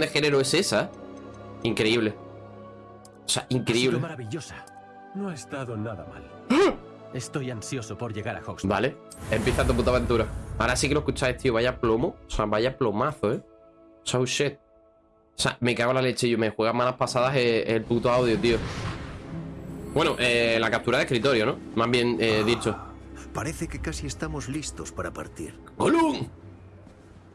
de género es esa? Increíble. O sea, increíble. maravillosa. No ha estado nada mal. Estoy ansioso por llegar a Hogsmeade. Vale, empieza tu puta aventura. Ahora sí que lo escucháis, tío. Vaya plomo. O sea, vaya plomazo, ¿eh? So shit. O sea, me cago en la leche. Yo me juega malas pasadas el, el puto audio, tío. Bueno, eh, la captura de escritorio, ¿no? Más bien eh, dicho. Parece que casi estamos listos para partir. ¡Golum!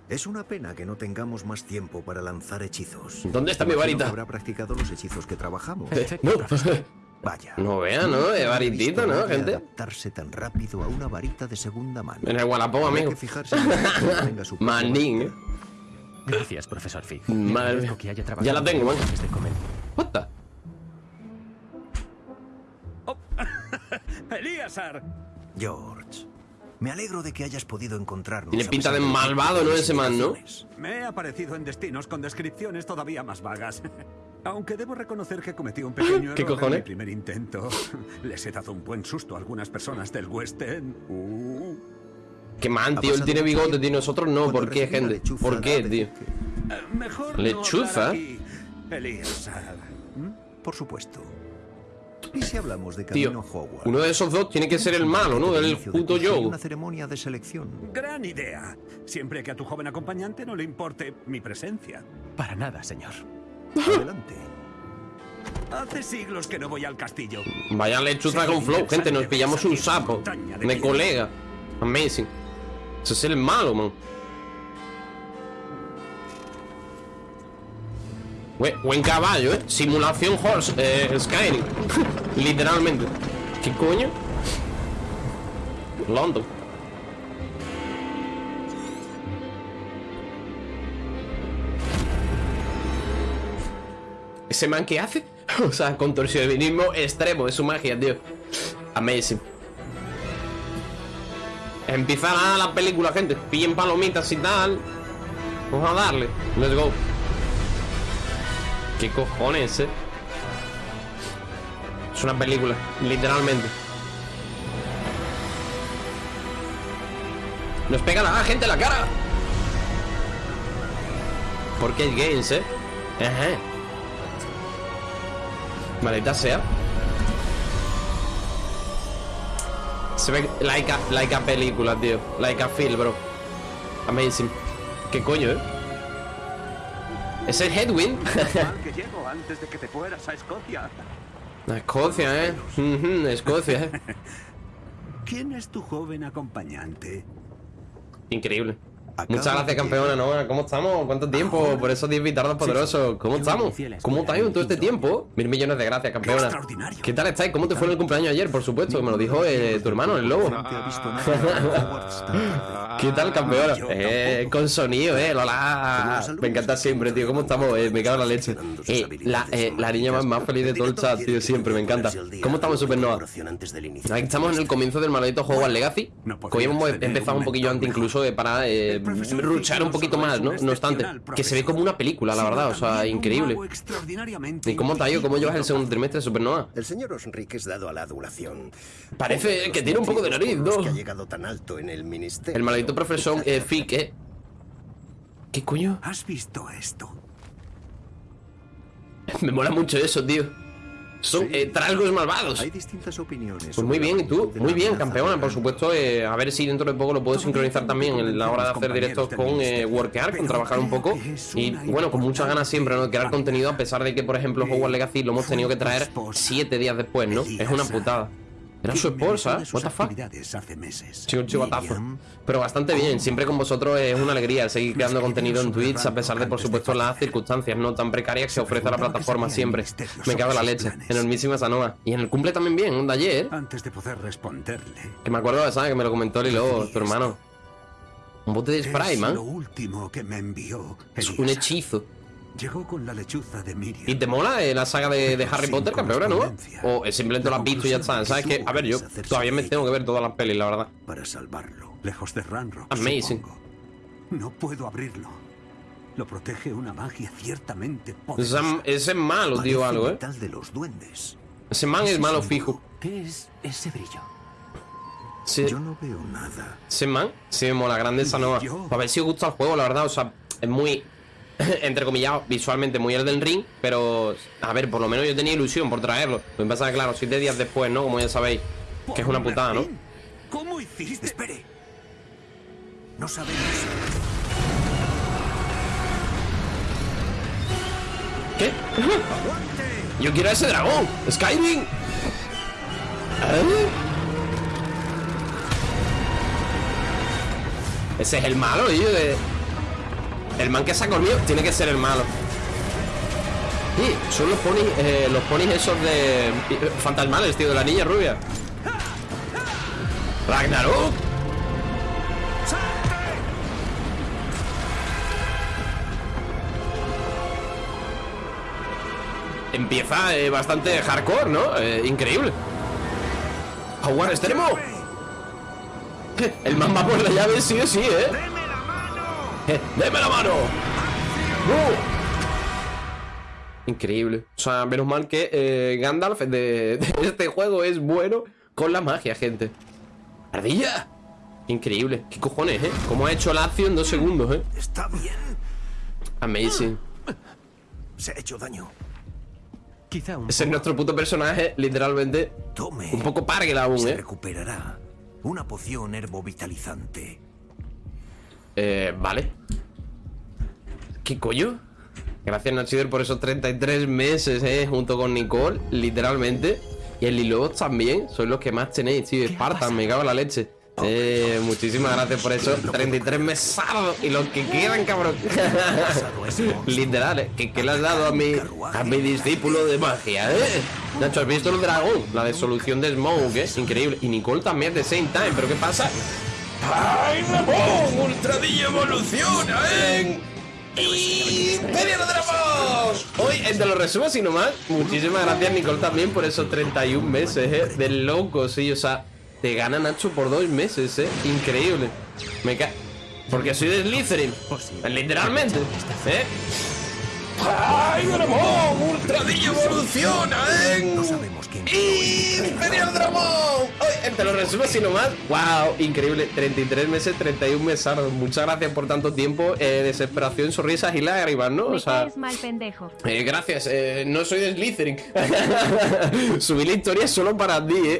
Es una pena que no tengamos más tiempo para lanzar hechizos. ¿Dónde está mi varita? habrá practicado los hechizos que trabajamos. Eh, no. Vaya. No vea, ¿no? Es varitita, ¿no, gente? adaptarse tan rápido a una varita de segunda mano. En el Wallapop, amigo. Manín. Gracias, profesor Fig. Madre que haya trabajado Ya la tengo, man. este. What the? ¡Elíasar! George, me alegro de que hayas podido encontrarnos. Tiene pinta de malvado, ¿no? Ese man, ¿no? Me he aparecido en destinos con descripciones todavía más vagas. Aunque debo reconocer que cometí un pequeño ¿Qué error cojones? en mi primer intento. Les he dado un buen susto a algunas personas del West End. Uh. Qué man, tío. Él tiene bigote, tío. Nosotros no. ¿Por qué, gente? ¿Por qué, tío? que- Eh, Mejor Lechuza. no Elíasar. ¿Mm? Por supuesto. ¿Y si hablamos de Tío, Hogwarts? uno de esos dos tiene que ser el malo, ¿no? El puto curso y Joe. Una ceremonia de selección. Gran idea. Siempre que a tu joven acompañante no le importe mi presencia. Para nada, señor. Adelante. Hace siglos que no voy al castillo. Vaya lechuza con flow, gente. Nos pillamos un sapo. De colega. Amazing. Ese es el malo, man. Buen, caballo, ¿eh? Simulación horse, eh, Skyrim. Literalmente. ¿Qué coño? London. ¿Ese man qué hace? o sea, contorsionismo extremo, es su magia, tío. Amazing. Empieza la, la película, gente. Pillen palomitas y tal. Vamos a darle. Let's go. ¿Qué cojones, eh? Es una película, literalmente. Nos pega la gente en la cara. Porque hay games, eh. Ajá. Maldita sea. Se ve like a, like a película, tío. Like a film, bro. Amazing. ¿Qué coño, eh? ¿Es el Headwind? Que llego antes de que te fueras a Escocia. Escocia, eh. Escocia, eh. ¿Quién es tu joven acompañante? Increíble. Muchas gracias, campeona, ¿no? ¿Cómo estamos? ¿Cuánto tiempo? Por esos 10 bitardos poderosos. ¿Cómo estamos? ¿Cómo estáis en todo este tiempo? Mil millones de gracias, campeona. ¿Qué tal estáis? ¿Cómo te fue en el cumpleaños ayer? Por supuesto, me lo dijo eh, tu hermano, el lobo. ¿Qué tal, campeona? Eh, con sonido, eh, Lola. Me encanta siempre, tío. ¿Cómo estamos? Eh, me cago en la leche. Eh, la, la niña más, más feliz de todo el chat, tío, siempre, me encanta. ¿Cómo estamos, Supernova? Aquí estamos en el comienzo del maldito Hogwarts Legacy. No podría Hoy hemos empezado un poquillo antes incluso para ruchar un poquito más, ¿no? No obstante, que se ve como una película, la verdad, o sea, increíble. ¿Y cómo está yo? ¿Cómo llevas el segundo trimestre, Supernova? El señor Osric es dado a la adulación. Parece de que tiene un poco de nariz, ¿no? que ha llegado tan alto en el ministerio. El maldito profesor eh, Fick, eh. ¿Qué coño? ¿Has visto esto? Me mola mucho eso, tío. Son Sí. eh, malvados. Hay distintas opiniones. Pues muy bien, ¿y tú? Muy bien, campeona. Por supuesto, eh, a ver si dentro de poco lo puedo sincronizar también en la hora de hacer directos con eh, Workear, con trabajar un poco. Y bueno, con muchas ganas siempre, ¿no? De crear contenido, a pesar de que, por ejemplo, Hogwarts Legacy lo hemos tenido que traer siete días después, ¿no? Es una putada. Era su esposa, what the fuck. actividades hace meses. Sí, un chivatazo. Pero bastante bien, siempre con vosotros es una alegría seguir creando contenido en Twitch a pesar de, por supuesto, las circunstancias no tan precarias que se ofrece la plataforma siempre. Me cago en la leche. Enormísima Sanoa. Y en el cumple también bien, un de ayer. Antes de poder responderle. Que me acuerdo de esa que me lo comentó Lilo, tu hermano. Un bote de spray, man. Es un hechizo. Llegó con la lechuza de Miriam. ¿Y te mola eh, la saga de, de Harry Potter, campeona, no? O eh, simplemente lo has visto y ya está. ¿Sabes qué? A ver, yo todavía me tengo que ver todas las pelis, la verdad. Para salvarlo, lejos de Ranrock. Amazing. supongo. No puedo abrirlo. Lo protege una magia ciertamente Ese, ese es malo, tío, algo, ¿eh? de los duendes. Ese man es malo fijo. ¿Qué es ese brillo? Sí. Yo no veo nada. Ese man, sí me mola, grande esa. Yo- A ver si os gusta el juego, la verdad, o sea, es muy entre comillas, visualmente muy el del ring, pero a ver, por lo menos yo tenía ilusión por traerlo. Lo que pasa es que, claro, siete días después, ¿no? Como ya sabéis, que es una putada, ¿no? ¿Cómo hiciste? Espere. No sabemos. ¿Qué? Yo quiero a ese dragón. Skyrim. ¿Eh? Ese es el malo, tío. de- El man que se ha comido tiene que ser el malo. Sí, son los ponis, eh, los ponis esos de eh, fantasmales, tío, de la niña rubia. Ragnarok. Empieza eh, bastante hardcore, ¿no? Eh, increíble. Howard extremo. El man va por la llave, sí o sí, ¿eh? ¡Deme la mano! ¡Uh! Increíble. O sea, menos mal que eh, Gandalf de, de este juego es bueno con la magia, gente. ¡Ardilla! Increíble. ¿Qué cojones, eh? ¿Cómo ha hecho la acción en dos segundos, eh? ¿Está bien? Amazing. Se ha hecho daño. Quizá un Ese es nuestro puto personaje, literalmente. Tome. Un poco parguel aún, Se eh. recuperará. Una poción herbovitalizante. Eh, vale. ¿Qué coño? Gracias, Nachider, por esos 33 meses, eh, junto con Nicole, literalmente. Y el Lilobot también, sois los que más tenéis, tío. Spartan, me cago en la leche. Eh, muchísimas gracias por esos 33 mesados y los que quedan, cabrón. Literal, eh. ¿Qué, qué le has dado a mi, a mi discípulo de magia, eh? Nacho, ¿has visto el dragón? La desolución de Smoke, eh. Increíble. Y Nicole también de same time, ¿pero qué pasa? ¡Ay, Ramón! ¡Ultradilla evoluciona, eh! ¡Imperio Dragón! Hoy, entre los resumos y nomás, muchísimas gracias, Nicole, también por esos 31 meses, eh. De loco, sí, o sea, te gana Nacho por dos meses, eh. Increíble. Me ca... Porque soy de Slytherin. Literalmente. ¿Eh? ¡Ay, Ramón! ¡Ultradilla evoluciona, eh! No sabemos ¡Imperial Dramón! Hoy, te lo resumo así nomás. ¡Wow! Increíble. 33 meses, 31 mesados. Muchas gracias por tanto tiempo. Eh, desesperación, sonrisas y lágrimas, ¿no? O sea. mal pendejo. Eh, gracias, eh, no soy de Slytherin. Subí la historia solo para ti, eh.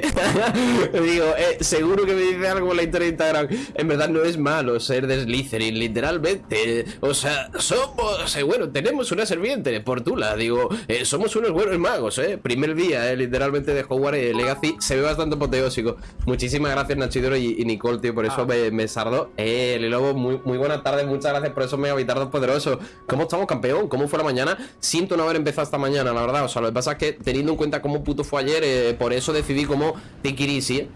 Digo, eh, seguro que me dice algo en la historia de Instagram. En verdad no es malo ser de Slytherin, literalmente. O sea, somos, eh, bueno, tenemos una serpiente, Portula. Digo, eh, somos unos buenos magos, eh. Primer día, eh, literalmente de Hogwarts eh, Legacy. Se ve bastante apoteósico. Muchísimas gracias, Nachidoro y, y Nicole, tío, por eso me, me sardó. Eh, Lilobo, muy, muy buenas tardes, muchas gracias por esos megavitardos poderosos. ¿Cómo estamos, campeón? ¿Cómo fue la mañana? Siento no haber empezado esta mañana, la verdad. O sea, lo que pasa es que teniendo en cuenta cómo puto fue ayer, eh, por eso decidí como Tikirisi.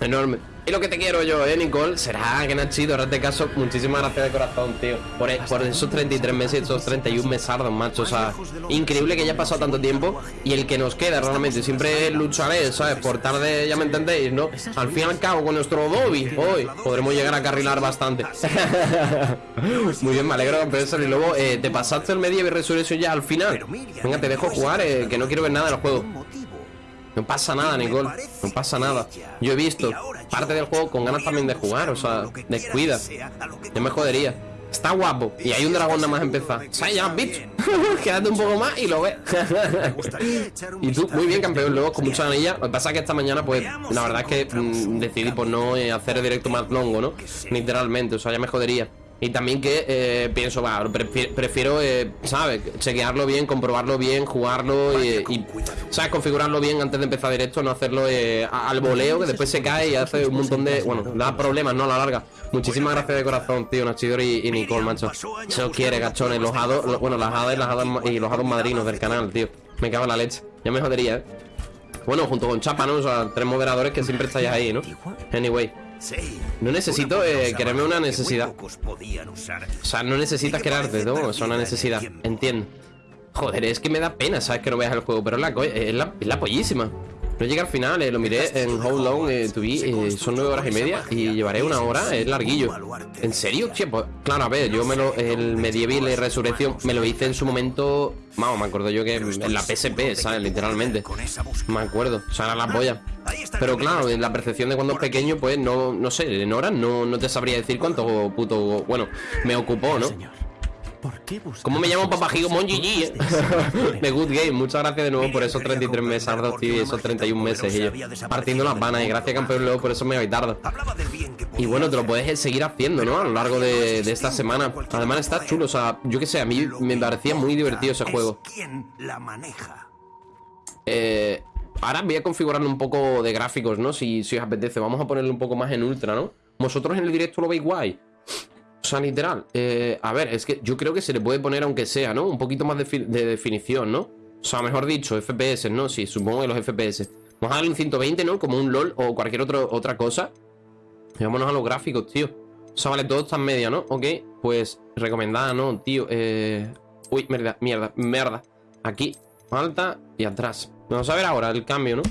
Enorme. Y lo que te quiero yo, eh, Nicole, será que Nachito, ahora te caso. Muchísimas gracias de corazón, tío. Por, e- por esos 33 meses, esos 31 mesardos, macho. O sea, increíble que haya pasado tanto tiempo. Y el que nos queda, realmente, siempre lucharé, ¿sabes? Por tarde, ya me entendéis, ¿no? Al fin y al cabo, con nuestro Dobby, hoy podremos llegar a carrilar bastante. Muy bien, me alegro, campeón. Y luego, eh, ¿te pasaste el Medieval Resurrection ya al final? Venga, te dejo jugar, eh, que no quiero ver nada del juego. No pasa nada, Nicole. No pasa nada. Yo he visto parte del juego con ganas también de jugar, o sea, descuida. Yo me jodería. Está guapo. Y hay un dragón nada más empezar. ¿Sabes? Ya visto. Quédate un poco más y lo ves. y tú, muy bien, campeón. Luego con mucha anilla. Lo que pasa es que esta mañana, pues, la verdad es que mm, decidí por no eh, hacer el directo más longo, ¿no? Literalmente. O sea, ya me jodería. Y también que eh, pienso, va, prefi- prefiero, eh, ¿sabes? Chequearlo bien, comprobarlo bien, jugarlo y, y, ¿sabes? Configurarlo bien antes de empezar directo, no hacerlo eh, al voleo, que después se cae y hace un montón de. Bueno, da problemas, ¿no? A la larga. Muchísimas gracias de corazón, tío, Nachidor y, y Nicole, macho. Se os quiere, gachones. Los hados, los- bueno, las hadas y, las hadas y los hados madrinos del canal, tío. Me cago en la leche. Ya me jodería, ¿eh? Bueno, junto con Chapa, ¿no? O sea, tres moderadores que siempre estáis ahí, ¿no? Anyway. No necesito eh, quererme una necesidad. O sea, no necesitas crearte, ¿no? Es una necesidad. Entiendo. Joder, es que me da pena, ¿sabes? Que no veas el juego, pero es la, co- es la, es la pollísima. No llega al final, eh, lo miré en How Long eh, to Be, eh, son nueve horas y media y llevaré una hora, es larguillo. ¿En serio? Che, pues, claro, a ver, yo me lo, el Medieval y Resurrección me lo hice en su momento, vamos, me acuerdo yo que en la PSP, ¿sabes? Literalmente. Me acuerdo, o sea, era la polla. Pero claro, en la percepción de cuando es pequeño, pues no, no sé, en horas no, no te sabría decir cuánto puto, bueno, me ocupó, ¿no? ¿Por qué ¿Cómo me llamo un Papajigo Monji más de Good Game, muchas gracias de nuevo por esos Quería 33 meses, qué tío, y esos máquina 31 tan meses. Y yo partiendo las vanas, y gracias, campeón, luego por eso me bien que Y bueno, te lo puedes seguir haciendo, ¿no? A lo largo de, de esta semana. Además está chulo, o sea, yo que sé, a mí me parecía muy divertido ese es juego. ¿Quién la maneja? Eh, ahora voy a configurarle un poco de gráficos, ¿no? Si, si os apetece. Vamos a ponerle un poco más en ultra, ¿no? Vosotros en el directo lo veis guay. Sea, literal. Eh, a ver, es que yo creo que se le puede poner, aunque sea, ¿no? Un poquito más de, fi- de definición, ¿no? O sea, mejor dicho, FPS, ¿no? Sí, supongo que los FPS. Vamos a darle un 120, ¿no? Como un LOL o cualquier otro, otra cosa. Vámonos a los gráficos, tío. O sea, vale, todo está en media, ¿no? Ok, pues recomendada, ¿no, tío? Eh... Uy, mierda, mierda, mierda. Aquí, alta y atrás. Vamos a ver ahora el cambio, ¿no?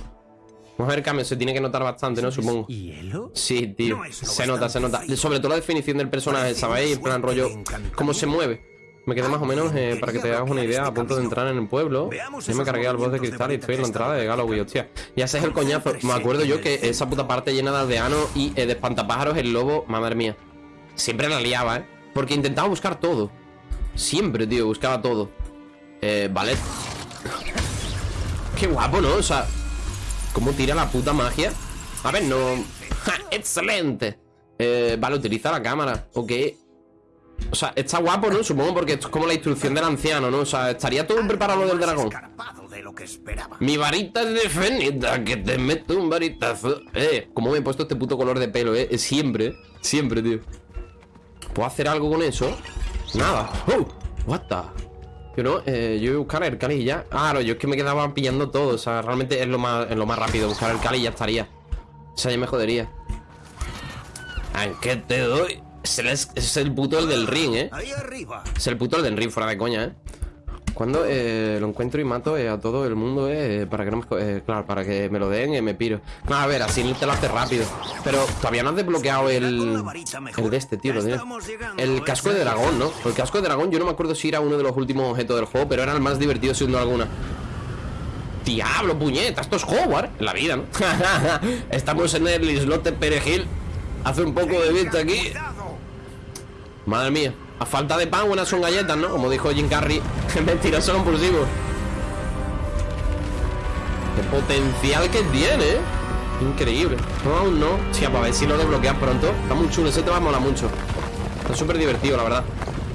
Vamos a ver se tiene que notar bastante, ¿no? Supongo. ¿Hielo? Sí, tío. No Se nota, se nota. frío. Sobre todo la definición del personaje, ¿sabéis? En plan rollo, cómo se mueve. Me quedé más o menos eh, para que te hagas una idea a punto de entrar en el pueblo. Yo me cargué al boss de cristal y estoy en la entrada de Galloway, hostia. Y ese es el coñazo. Me acuerdo yo que esa puta parte llena de aldeanos y eh, de espantapájaros, el lobo, madre mía. Siempre la liaba, ¿eh? Porque intentaba buscar todo. Siempre, tío, buscaba todo. Eh, vale. Qué guapo, ¿no? O sea, ¿cómo tira la puta magia? A ver, no. ¡Ja! ¡Excelente! Eh, vale, utiliza la cámara. Ok. O sea, está guapo, ¿no? Supongo porque esto es como la instrucción del anciano, ¿no? O sea, estaría todo preparado lo del dragón. escarpado de lo que esperaba. Mi varita es de fenita, que te meto un varitazo. Eh, ¿cómo me he puesto este puto color de pelo, eh? Siempre, siempre, tío. ¿Puedo hacer algo con eso? Nada. ¡Oh! What the? Yo no, eh, yo voy a buscar el Cali y ya. Claro, yo es que me quedaba pillando todo. O sea, realmente es lo más, es lo más rápido. Buscar el Cali y ya estaría. O sea, ya me jodería. ¿En qué te doy? Es el, es el puto el del ring, eh. Ahí arriba. Es el puto el del ring, fuera de coña, ¿eh? Cuando eh, lo encuentro y mato eh, a todo el mundo, eh, para que no me... eh, claro, para que me lo den, eh, me piro. Claro, a ver, así te lo hace rápido. Pero todavía no has desbloqueado el... El de este, tío, lo El casco de dragón. ¿no? El casco de dragón, yo no me acuerdo si era uno de los últimos objetos del juego, pero era el más divertido duda alguna. Diablo, puñeta, esto es Howard en la vida, ¿no? Estamos en el islote Perejil. Hace un poco de viento aquí. Madre mía, a falta de pan, buenas son galletas, ¿no? Como dijo Jim Carrey, mentiroso compulsivo. Qué potencial que tiene, ¿eh? Increíble. No, aún no. Sí, para ver si lo desbloqueas pronto. Está muy chulo, ese te va a molar mucho. Está súper divertido, la verdad.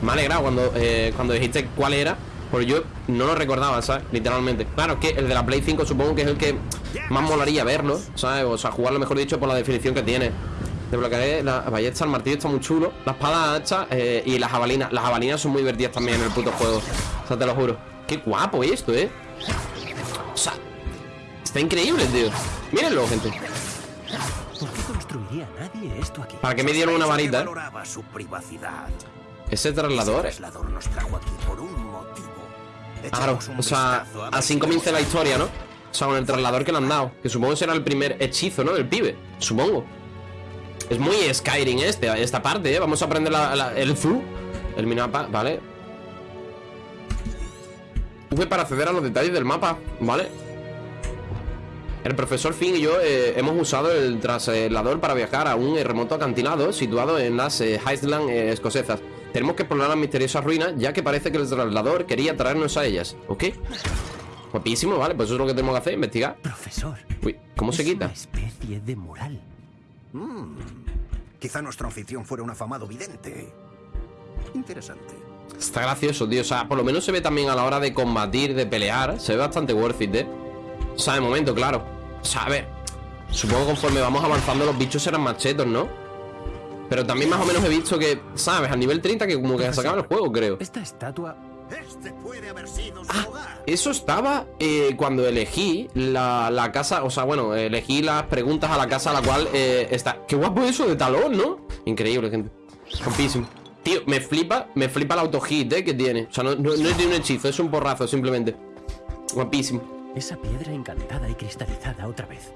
Me ha alegrado cuando, eh, cuando dijiste cuál era. Porque yo no lo recordaba, ¿sabes? Literalmente. Claro, es que el de la Play 5 supongo que es el que más molaría verlo, ¿sabes? O sea, jugarlo mejor dicho por la definición que tiene. Desbloquearé la ballesta, el martillo está muy chulo. La espada hacha eh, y las jabalinas. Las jabalinas son muy divertidas también en el puto juego. O sea, te lo juro. Qué guapo esto, ¿eh? O sea, está increíble, tío. Mírenlo, gente. ¿Por qué construiría nadie esto aquí? Para que me dieron una varita, ¿eh? valoraba su privacidad. Ese Ese traslador. traslador nos trajo aquí por un motivo. Claro, o sea, así comienza la historia, ¿no? O sea, con el traslador que le han dado. Que supongo que será el primer hechizo, ¿no? Del pibe. Supongo. Es muy Skyrim este, esta parte, ¿eh? Vamos a aprender la- la- el Zu. El minimapa, ¿vale? V para acceder a los detalles del mapa, ¿vale? El profesor Finn y yo eh, hemos usado el traslador para viajar a un eh, remoto acantilado situado en las eh, Highlands eh, escocesas. Tenemos que explorar las misteriosas ruinas, ya que parece que el traslador quería traernos a ellas, ¿ok? Guapísimo, vale, pues eso es lo que tenemos que hacer, investigar. Profesor. Uy, ¿cómo se quita? Una especie de mural. Quizá nuestro anfitrión fuera un afamado vidente. Interesante. Está gracioso, tío. O sea, por lo menos se ve también a la hora de combatir, de pelear. Se ve bastante worth it, ¿eh? O sea, de momento, claro. O sea, a ver. Supongo que conforme vamos avanzando los bichos serán más chetos, ¿no? Pero también más o menos he visto que, ¿sabes? A nivel 30 que como que se acaba el juego, creo. Esta estatua Este puede haber sido su Ah, hogar. Eso estaba eh, cuando elegí la, la casa, o sea, bueno, elegí las preguntas a la casa a la cual eh, está. Qué guapo eso de talón, ¿no? Increíble, gente. Compísimo. Tío, me flipa, me flipa el auto-hit eh, que tiene. O sea, no, no, no es de un hechizo, es un porrazo, simplemente. Guapísimo. Esa piedra encantada y cristalizada otra vez.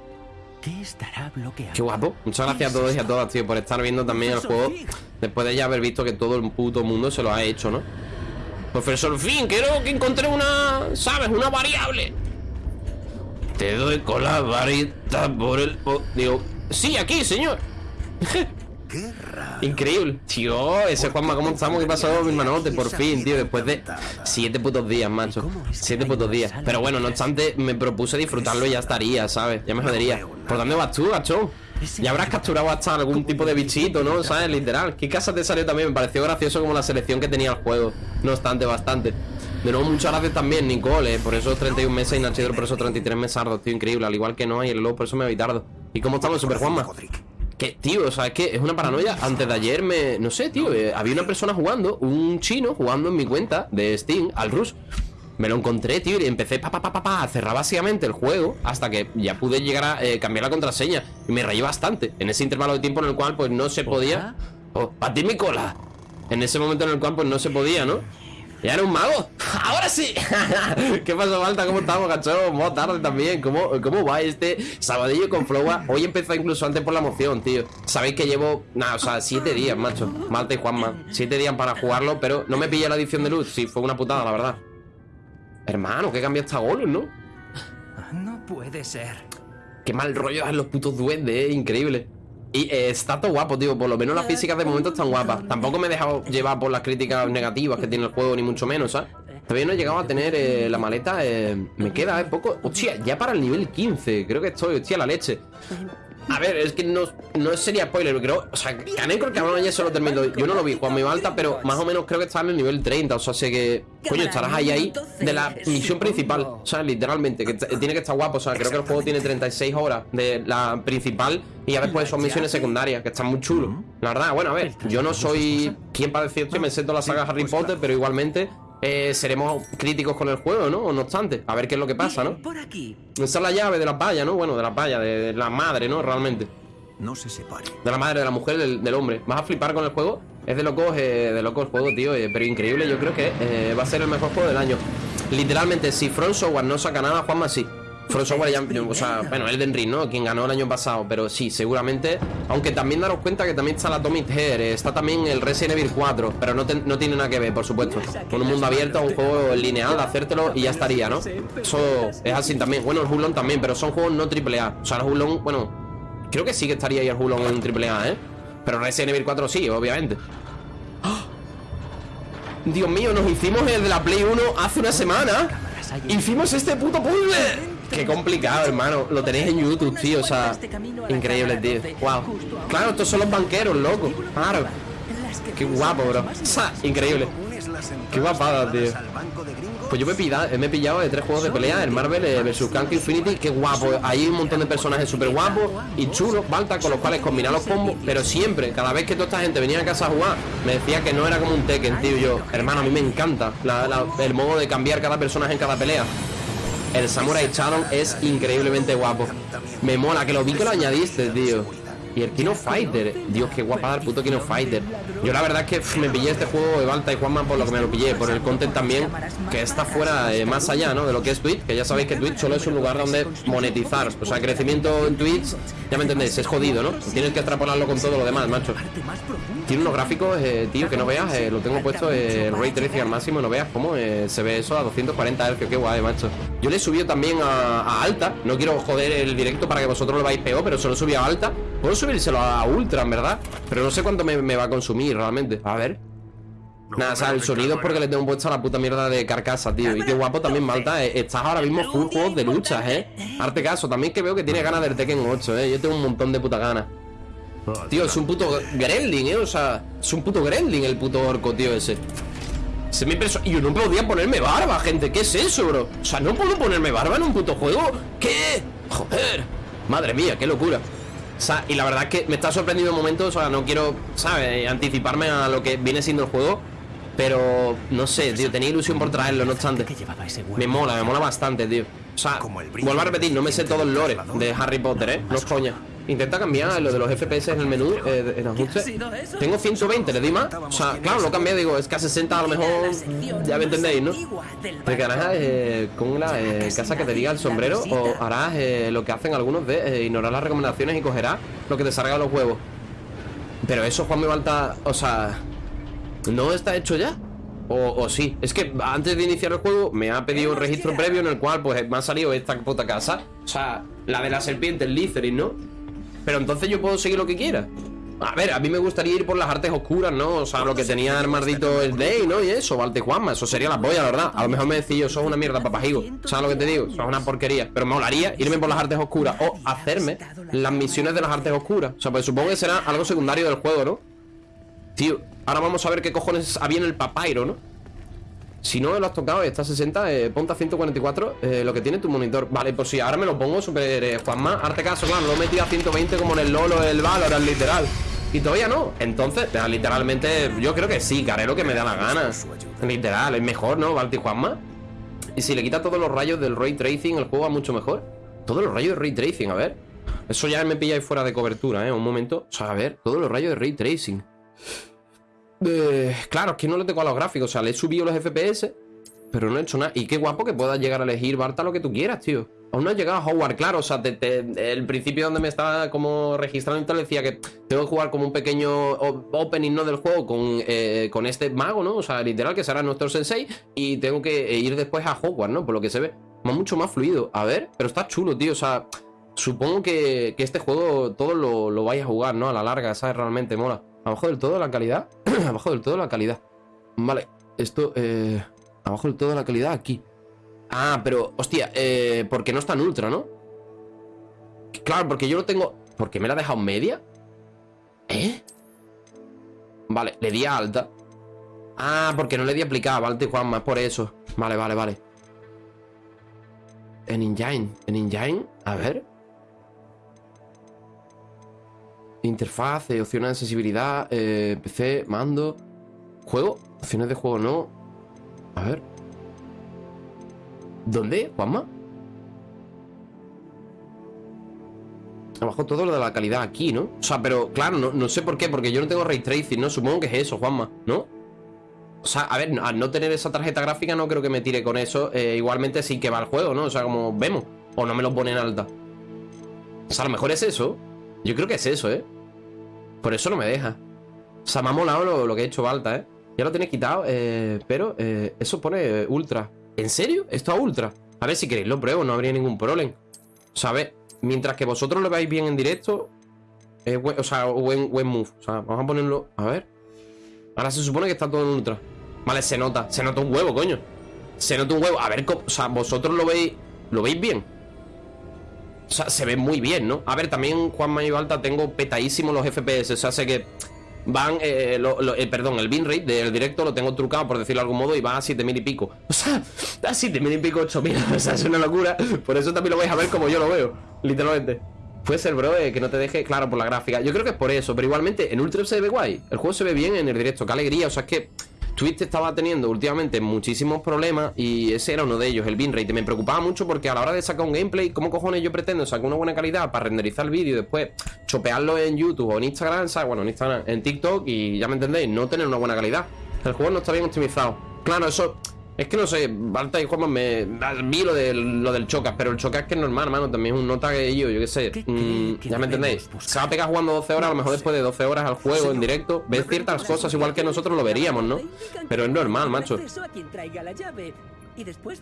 ¿Qué estará bloqueando? Qué guapo. Muchas gracias a todos y a todas, tío, por estar viendo también el juego. Después de ya haber visto que todo el puto mundo se lo ha hecho, ¿no? Profesor Finn, quiero que encontré una, ¿sabes? Una variable. Te doy con la varita por el... po- Digo, sí, aquí, señor. Guerra. Increíble. Tío, ese Juanma, ¿cómo estamos? ¿Qué pasó, mi hermanote? Por fin, tío, después de siete putos días, macho. Siete putos días. Pero bueno, no obstante, me propuse disfrutarlo y ya estaría, ¿sabes? Ya me jodería. ¿Por dónde vas tú, gachón? Ya habrás capturado hasta algún tipo de bichito, ¿no? ¿Sabes? Literal. ¿Qué casa te salió también? Me pareció gracioso como la selección que tenía el juego. No obstante, bastante. De nuevo, muchas gracias también, Nicole, eh, por esos 31 meses y Nachidro por esos 33 mesardos, tío, increíble. Al igual que no, y el lobo por eso me voy tarde. ¿Y cómo estamos, Super Juanma? Que, tío, o sea, es que es una paranoia. Antes de ayer me. No sé, tío. eh, había una persona jugando, un chino jugando en mi cuenta de Steam al Rush. Me lo encontré, tío, y empecé pa, pa, pa, pa, pa, a cerrar básicamente el juego hasta que ya pude llegar a eh, cambiar la contraseña. Y me rayé bastante. En ese intervalo de tiempo en el cual, pues no se podía. Oh, ti mi cola. En ese momento en el cual, pues no se podía, ¿no? ¿Ya era un mago? ¡Ahora sí! ¿Qué pasó, Malta? ¿Cómo estamos, cachorro? Buenas tardes también. ¿Cómo, ¿Cómo va este sabadillo con Flowa? Hoy empezó incluso antes por la emoción, tío. Sabéis que llevo, nada, o sea, siete días, macho. Malta y Juanma. Siete días para jugarlo, pero no me pillé la edición de luz. Sí, fue una putada, la verdad. Hermano, que cambia esta Golus, ¿no? No puede ser. Qué mal rollo en los putos duendes, eh, increíble. Y eh, está todo guapo, tío. Por lo menos las físicas de momento están guapas. Tampoco me he dejado llevar por las críticas negativas que tiene el juego, ni mucho menos, ¿sabes? Todavía no he llegado a tener eh, la maleta. eh, me queda eh, poco. Hostia, ya para el nivel 15. Creo que estoy, hostia, la leche. A ver, es que no, no sería spoiler, creo. O sea, Canecro el cabrón ayer se lo terminó. Yo no lo vi Juan mi alta, pero más o menos creo que está en el nivel 30. O sea, sé que. Coño, estarás ahí ahí de la misión principal. O sea, literalmente, que tiene que estar guapo. O sea, creo que el juego tiene 36 horas de la principal. Y ya después son misiones secundarias, que están muy chulos. La verdad, bueno, a ver, yo no soy quien para decir, "Hostia, me sé toda la saga Harry Potter, pero igualmente. Eh, seremos críticos con el juego, ¿no? No obstante, a ver qué es lo que pasa, ¿no? Por aquí. Esa es la llave de la valla, ¿no? Bueno, de la valla, de, de la madre, ¿no? Realmente. No se separe. De la madre, de la mujer, del, del hombre. ¿Vas a flipar con el juego? Es de locos, eh, de locos el juego, tío. eh, pero increíble, yo creo que eh, va a ser el mejor juego del año. Literalmente, si Front Software no saca nada, Juanma sí. Front Software ya, o sea, bueno, Elden Ring, ¿no? Quien ganó el año pasado, pero sí, seguramente. Aunque también daros cuenta que también está la Atomic Head, eh, está también el Resident Evil 4, pero no, te- no tiene nada que ver, por supuesto. Con un mundo abierto, un juego lineal, hacértelo y ya estaría, ¿no? Eso es así también. Bueno, el Hulon también, pero son juegos no AAA. O sea, el Hulon, bueno, creo que sí que estaría ahí el Hulon en un AAA, ¿eh? Pero Resident Evil 4 sí, obviamente. ¡Ah! Dios mío, nos hicimos el de la Play 1 hace una semana. Hicimos este puto puzzle. Qué complicado, hermano. Lo tenéis en YouTube, tío. O sea, increíble, tío. Wow. Claro, estos son los banqueros, loco. Claro. Qué guapo, bro. Increíble. Qué guapada, tío. Pues yo me, pida- me he pillado de tres juegos de pelea, el Marvel eh, vs. Kang Infinity, qué guapo. Hay un montón de personajes súper guapos y chulos, Balta, con los cuales combinar los combos. Pero siempre, cada vez que toda esta gente venía a casa a jugar, me decía que no era como un Tekken, tío. Yo, hermano, a mí me encanta el modo de cambiar cada personaje en cada pelea. El Samurai Shadow es increíblemente guapo. Me mola que lo vi lo añadiste, tío. Y el Kino Fighter, Dios, qué guapada el puto Kino Fighter. Yo la verdad es que me pillé este juego de Balta y Juanma por lo que me lo pillé, por el content también, que está fuera, eh, más allá, ¿no? De lo que es Twitch, que ya sabéis que Twitch solo es un lugar donde monetizar. O sea, crecimiento en Twitch, ya me entendéis, es jodido, ¿no? Tienes que extrapolarlo con todo lo demás, macho. Tiene unos gráficos, eh, tío, que no veas, eh, lo tengo puesto eh, el Ray Tracing al máximo, no veas cómo eh, se ve eso a 240 Hz, qué guay, macho. Yo le he subido también a, a alta, no quiero joder el directo para que vosotros lo veáis peor, pero se lo he subido a alta. Puedo subírselo a ultra, en verdad, pero no sé cuánto me, me va a consumir realmente. A ver. Nada, o sea, el sonido es porque le tengo puesto a la puta mierda de carcasa, tío. Y qué guapo también, Malta. eh, Estás ahora mismo full juegos de luchas, eh. Arte caso, también que veo que tiene ganas del Tekken 8, eh. Yo tengo un montón de puta ganas. Tío, es un puto gremlin, eh. O sea, es un puto gremlin el puto orco, tío, ese. Se me impresionó. Y yo no podía ponerme barba, gente. ¿Qué es eso, bro? O sea, no puedo ponerme barba en un puto juego. ¿Qué? Joder. Madre mía, qué locura. O sea, y la verdad es que me está sorprendiendo en momentos. O sea, no quiero, ¿sabes? Anticiparme a lo que viene siendo el juego. Pero no sé, tío. Tenía ilusión por traerlo, no obstante. Me mola, me mola bastante, tío. O sea, el vuelvo a repetir, no me sé todo el lore de Harry Potter, ¿eh? No es coña. Intenta cambiar lo de los FPS en el menú, eh, en ajuste. sido eso? Tengo 120, le di más. O sea, claro, lo cambié, digo, es que a 60 a lo mejor. Ya me entendéis, ¿no? ¿Te quedarás eh, con la eh, casa que te diga el sombrero o harás lo que hacen algunos de ignorar las recomendaciones y cogerás lo que te salga de los huevos? Pero eso, Juan, me falta. O sea, ¿no está hecho ya? O, o sí, es que antes de iniciar el juego me ha pedido un registro previo en el cual pues me ha salido esta puta casa O sea, la de la serpiente, el Litherin, ¿no? Pero entonces yo puedo seguir lo que quiera A ver, a mí me gustaría ir por las artes oscuras, ¿no? O sea, lo que tenía el maldito el Day, ¿no? Y eso, Valte Juanma, eso sería la polla, la verdad. A lo mejor me decís yo, eso es una mierda, papajigo. ¿Sabes lo que te digo? Eso es una porquería. Pero me molaría irme por las artes oscuras o hacerme las misiones de las artes oscuras. O sea, pues supongo que será algo secundario del juego, ¿no? Tío, ahora vamos a ver qué cojones había en el papairo, ¿no? Si no lo has tocado, está a 60, eh, ponte a 144 eh, Lo que tiene tu monitor. Vale, pues sí, ahora me lo pongo super eh, Juanma, arte caso, claro, lo he metido a 120 Como en el Lolo, el Valorant, literal. Y todavía no, entonces, literalmente Yo creo que sí, que lo que me da la gana. Literal, es mejor, ¿no? Valti Juanma Y si le quita todos los rayos del Ray Tracing El juego va mucho mejor. Todos los rayos de Ray Tracing, a ver. Eso ya me pilláis fuera de cobertura, ¿eh? Un momento, o sea, a ver, todos los rayos de Ray Tracing eh, claro, que no le tengo a los gráficos. O sea, le he subido los FPS, pero no he hecho nada. Y qué guapo que puedas llegar a elegir, Barta, lo que tú quieras, tío. Aún no he llegado a Howard, claro. O sea, el principio donde me estaba como registrando y tal, decía que tengo que jugar como un pequeño opening, ¿no? Del juego con, eh, con este mago, ¿no? O sea, literal, que será nuestro sensei. Y tengo que ir después a Hogwarts, ¿no? Por lo que se ve. Más mucho más fluido. A ver, pero está chulo, tío. O sea, supongo que, este juego todo lo, lo vais a jugar, ¿no? A la larga, ¿sabes? Realmente mola. Abajo del todo la calidad. abajo del todo la calidad. Vale, esto, eh, abajo del todo la calidad aquí. Ah, pero, hostia, eh, porque no está en ultra, ¿no? Claro, porque yo lo tengo... ¿Por qué me la ha dejado media? ¿Eh? Vale, le di a alta. Ah, porque no le di aplicada, vale, Juanma, es por eso. Vale, vale, vale. En Engine, en Engine, a ver. Interfaz, eh, opciones de accesibilidad, eh, PC, mando. ¿Juego? Opciones de juego no. A ver. ¿Dónde, Juanma? Abajo todo lo de la calidad aquí, ¿no? O sea, pero claro, no, sé por qué, porque yo no tengo ray tracing, ¿no? Supongo que es eso, Juanma, ¿no? O sea, a ver, al no tener esa tarjeta gráfica no creo que me tire con eso. Eh, igualmente sí que va el juego, ¿no? O sea, como vemos. O no me lo pone en alta. O sea, a lo mejor es eso. Yo creo que es eso, ¿eh? Por eso no me deja. O sea, me ha molado lo, que he hecho alta, ¿eh? Ya lo tenéis quitado, eh, pero eh, eso pone ultra. ¿En serio? Esto a ultra. A ver, si queréis lo pruebo, no habría ningún problema. O sea, a ver, mientras que vosotros lo veáis bien en directo, o sea, buen, buen move. O sea, vamos a ponerlo... A ver. Ahora se supone que está todo en ultra. Vale, se nota. Se nota un huevo, coño. Se nota un huevo. A ver, o sea, vosotros lo veis... ¿Lo veis bien? O sea, se ve muy bien, ¿no? A ver, también Juan Mayo Alta tengo petadísimos los FPS. O sea, sé que van, eh, eh, perdón, el bin rate del directo lo tengo trucado, por decirlo de algún modo, y va a 7000 y pico. O sea, a 7000 y pico, 8000. O sea, es una locura. Por eso también lo vais a ver como yo lo veo, literalmente. Puede ser, bro, eh, que no te deje claro por la gráfica. Yo creo que es por eso, pero igualmente en Ultra se ve guay. El juego se ve bien en el directo, qué alegría. O sea, es que Twitch estaba teniendo últimamente muchísimos problemas y ese era uno de ellos, el bitrate. Me preocupaba mucho porque a la hora de sacar un gameplay, ¿cómo cojones yo pretendo sacar una buena calidad para renderizar el vídeo y después chopearlo en YouTube o en Instagram. Bueno, en Instagram, en TikTok y ya me entendéis, no tener una buena calidad. El juego no está bien optimizado. Claro, eso es que no sé, Balta y Juanma me vi lo, de, lo del Chocas, pero el Chocas es que es normal, hermano. También es un nota que yo, yo qué sé. Mm, ya me entendéis. Se va a pegar jugando 12 horas, a lo mejor después de 12 horas al juego en directo. Ves ciertas cosas igual que nosotros lo veríamos, ¿no? Pero es normal, macho.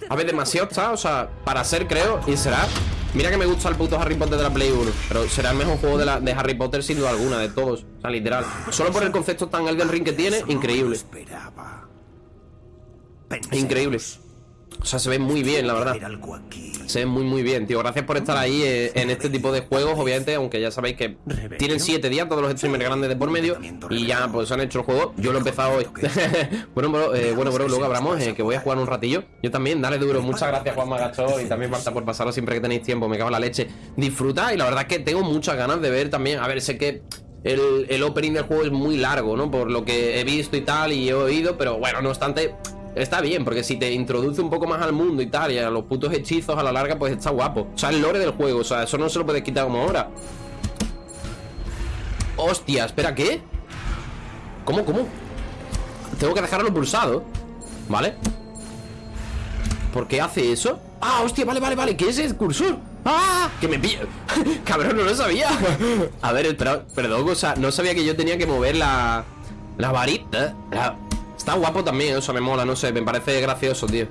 A ver, demasiado está, o sea, para ser creo, y será. Mira que me gusta el puto Harry Potter de la Play 1, pero será el mejor juego de, la, de Harry Potter sin duda alguna, de todos. O sea, literal. Solo por el concepto tan Elden Ring que tiene, increíble. Increíble. O sea, se ve muy bien, la verdad. Se ve muy, muy bien, tío. Gracias por estar ahí eh, en este tipo de juegos, obviamente, aunque ya sabéis que tienen 7 días todos los streamers grandes de por medio y ya pues han hecho el juego. Yo lo he empezado hoy. bueno, bro, eh, bueno, bro, luego hablamos, eh, que voy a jugar un ratillo. Yo también, dale duro. Muchas gracias, Juan Magacho, y también Marta por pasarlo siempre que tenéis tiempo. Me cago en la leche. Disfruta y la verdad es que tengo muchas ganas de ver también. A ver, sé que el, el opening del juego es muy largo, ¿no? Por lo que he visto y tal y he oído, pero bueno, no obstante Está bien, porque si te introduce un poco más al mundo y tal, y a los putos hechizos a la larga, pues está guapo. O sea, el lore del juego, o sea, eso no se lo puedes quitar como ahora. Hostia, espera, ¿qué? ¿Cómo, cómo? Tengo que dejarlo pulsado ¿Vale? ¿Por qué hace eso? Ah, hostia, vale, vale, vale ¿Qué es el cursor? ¡Ah! Que me pilla Cabrón, no lo sabía A ver, espera, perdón, o sea, no sabía que yo tenía que mover la... La varita. Está guapo también, o sea, me mola, no sé, me parece gracioso, tío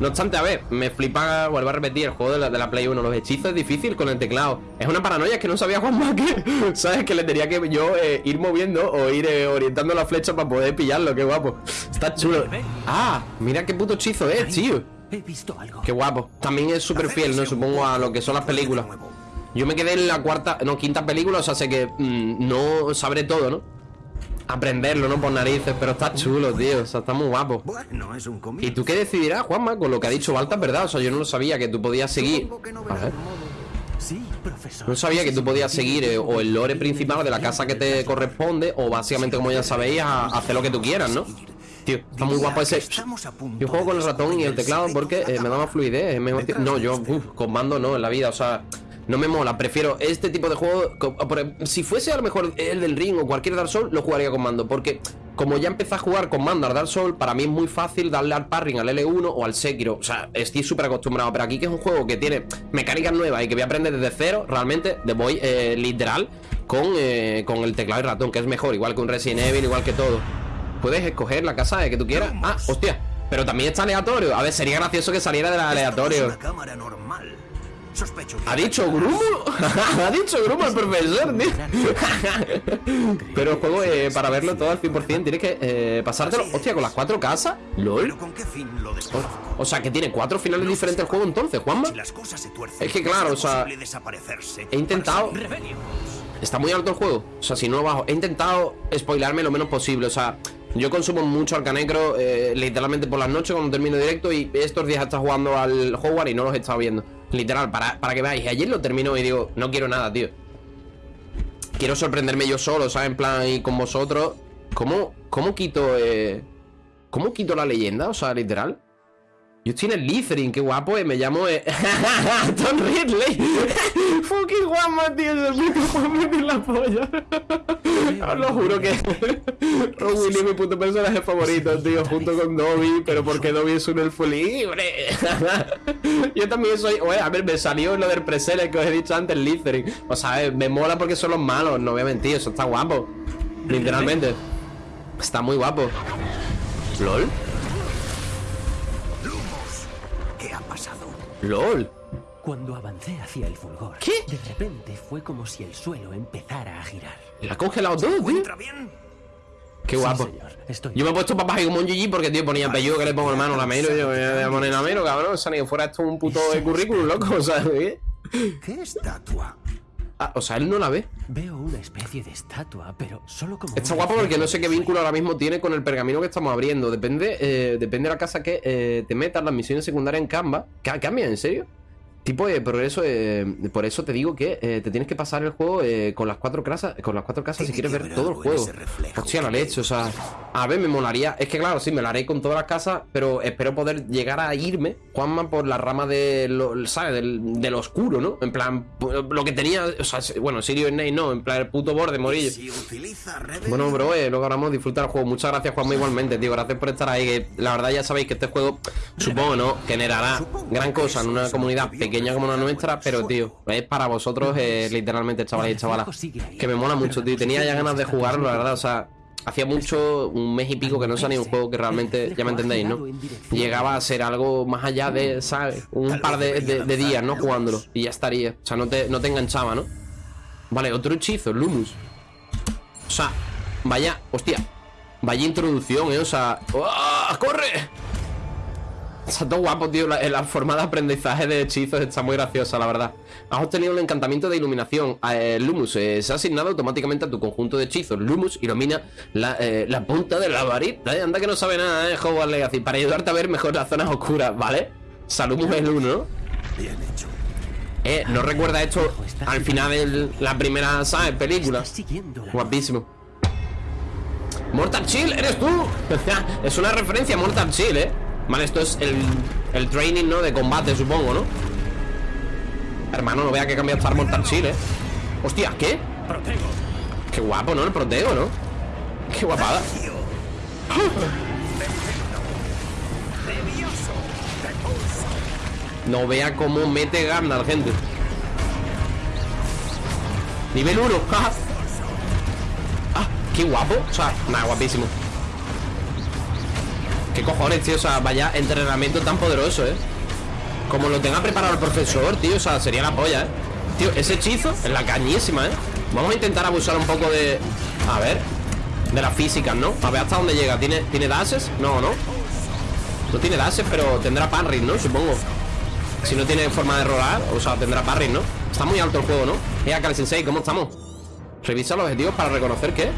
No obstante, a ver, me flipa, vuelvo a repetir, el juego de la, de la Play 1. Los hechizos es difícil con el teclado. Es una paranoia, es que no sabía Juan que, ¿sabes? Que le tenía que yo eh, ir moviendo o ir eh, orientando la flecha para poder pillarlo. Qué guapo. Está chulo. Ah, mira qué puto hechizo es, tío. He visto algo. Qué guapo. También es súper fiel, ¿no? Supongo a lo que son las películas. Yo me quedé en la cuarta, no, quinta película, o sea, sé que mm, no sabré todo, ¿no? Aprenderlo, ¿no? Por narices, pero está chulo, tío. O sea, está muy guapo. Bueno, es un comienzo. ¿Y tú qué decidirás, Juanma? Con lo que ha dicho Balta, ¿verdad? O sea, yo no lo sabía que tú podías seguir. A ver. Sí, profesor. No sabía que tú podías seguir eh, o el lore principal de la casa que te corresponde, o básicamente, como ya sabéis, a, a hacer lo que tú quieras, ¿no? Tío, está muy guapo ese. Yo juego con el ratón y el teclado porque eh, me da más fluidez. es mejor tío. No, yo uf, con mando no en la vida, o sea, no me mola. Prefiero este tipo de juego. Si fuese a lo mejor el del Ring o cualquier Dark Souls, lo jugaría con mando. Porque como ya empecé a jugar con mando al Dark Souls, para mí es muy fácil darle al parring al L1 o al Sekiro. O sea, estoy súper acostumbrado. Pero aquí que es un juego que tiene mecánicas nuevas y que voy a aprender desde cero, realmente de voy eh, literal con, eh, con el teclado y ratón, que es mejor, igual que un Resident Evil, igual que todo. Puedes escoger la casa de que tú quieras. Ah, hostia. Pero también está aleatorio. A ver, sería gracioso que saliera del es aleatorio. una cámara normal. Sospecho ¿Ha dicho Grumo? ¿Ha dicho Grumo el profesor, tío? Pero el juego, eh, para verlo todo al 100%, tienes que eh, pasártelo. Hostia, con las cuatro casas. LOL. O sea, que tiene cuatro finales diferentes el juego entonces, Juanma. Es que claro, o sea. He intentado. Está muy alto el juego. O sea, si no bajo. He intentado spoilarme lo menos posible. O sea, yo consumo mucho Arcanecro eh, literalmente por las noches cuando termino directo. Y estos días estado jugando al Hogwarts y no los he estado viendo. Literal, para, para que veáis. Ayer lo termino y digo, no quiero nada, tío. Quiero sorprenderme yo solo, ¿sabes? En plan, y con vosotros. ¿Cómo, cómo quito, eh, ¿Cómo quito la leyenda? O sea, literal. Yo estoy en el Lithering, qué guapo, eh. Me llamo eh... Tom Ridley. Fucking Juanma, tío. Juanma de la polla. Os lo juro que Ron Willy es mi puto personaje favorito, tío. Junto con Dobby, pero porque Dobby es un elfo libre. Yo también soy. Oye, a ver, me salió lo del preseler que os he dicho antes, el Lithering. O sea, eh, me mola porque son los malos, no voy a mentir. Eso está guapo. Literalmente. Está muy guapo. ¿LOL? ¿LOL? Cuando avancé hacia el fulgor, ¿Qué? de repente fue como si el suelo empezara a girar. ¿Le ha congelado todo, tío? ¿Encuentra bien? Qué Sí, guapo. señor, estoy Yo me he puesto papaje como un GG porque, tío, ponía apellido que le pongo hermano la mero. Yo me voy a poner la mero, cabrón. O sea, ni que fuera esto un puto de currículum, loco. O sea, ¿qué? ¿Qué estatua? Ah, o sea, él no la ve. Veo una especie de estatua, pero solo como. Está guapo porque no sé qué vínculo ahora mismo tiene con el pergamino que estamos abriendo. Depende, eh, depende de la casa que eh, te metas, las misiones secundarias en Canva. Ca- ¿Cambia, en serio? Tipo de progreso, eh, por eso te digo que eh, te tienes que pasar el juego eh, con las cuatro casas, con las cuatro casas si quieres ver todo el juego. Hostia, la leche, o sea, a ver, me molaría. Es que claro, sí, me la haré con todas las casas, pero espero poder llegar a irme, Juanma, por la rama de lo, ¿sabes? Del, del oscuro, ¿no? En plan, lo que tenía, o sea, bueno, Sirio Snake no, en plan, el puto borde, morillo. Si Bueno, bro, eh, luego ahora disfrutar el juego. Muchas gracias, Juanma, igualmente, tío. Gracias por estar ahí. Que la verdad ya sabéis que este juego, supongo, ¿no? Generará gran cosa en una comunidad pequeña como la nuestra, pero, tío, es para vosotros, eh, literalmente, chavales y chavalas. Que me mola mucho, tío. Tenía ya ganas de jugarlo, la verdad, o sea. Hacía mucho, un mes y pico que no salía un juego que realmente, ya me entendéis, ¿no? Llegaba a ser algo más allá de, ¿sabes? Un par de, de- de días, ¿no? Jugándolo. Y ya estaría. O sea, no te, no te enganchaba, ¿no? Vale, otro hechizo, Lumus. O sea, vaya, hostia. Vaya introducción, eh. O sea. ¡Ah! ¡Corre! Está todo guapo, tío. La, la forma de aprendizaje de hechizos está muy graciosa, la verdad. Has obtenido un encantamiento de iluminación. Eh, Lumus eh, se ha asignado automáticamente a tu conjunto de hechizos. Lumus ilumina la, eh, la punta de la varita. Eh, anda que no sabe nada, eh, Hogwarts Legacy. Para ayudarte a ver mejor las zonas oscuras, ¿vale? Salumus es el uno, ¿no? Bien hecho. Eh, ¿no recuerda esto al final de la primera, ¿sabes? Película. Guapísimo. Mortal Chill, ¿eres tú? es una referencia a Mortal Chill, ¿eh? Vale, esto es el, el training, ¿no? De combate, supongo, ¿no? Hermano, no vea que cambia estar Mortal Chill, ¿eh? Hostia, ¿qué? Qué guapo, ¿no? El protego, ¿no? Qué guapada. No vea cómo mete Gandalf, gente. Nivel 1. ah, qué guapo. O sea, nada, guapísimo. Qué cojones, tío? O sea, vaya entrenamiento tan poderoso, ¿eh? Como lo tenga preparado el profesor, tío O sea, sería la polla, ¿eh? Tío, ese hechizo es la cañísima, ¿eh? Vamos a intentar abusar un poco de... A ver De las físicas, ¿no? A ver hasta dónde llega ¿Tiene, ¿tiene dashes? No, ¿no? No tiene dashes, pero tendrá parry, ¿no? Supongo Si no tiene forma de rolar O sea, tendrá parry, ¿no? Está muy alto el juego, ¿no? Eh, Akali Sensei, ¿cómo estamos? Revisa los objetivos para reconocer qué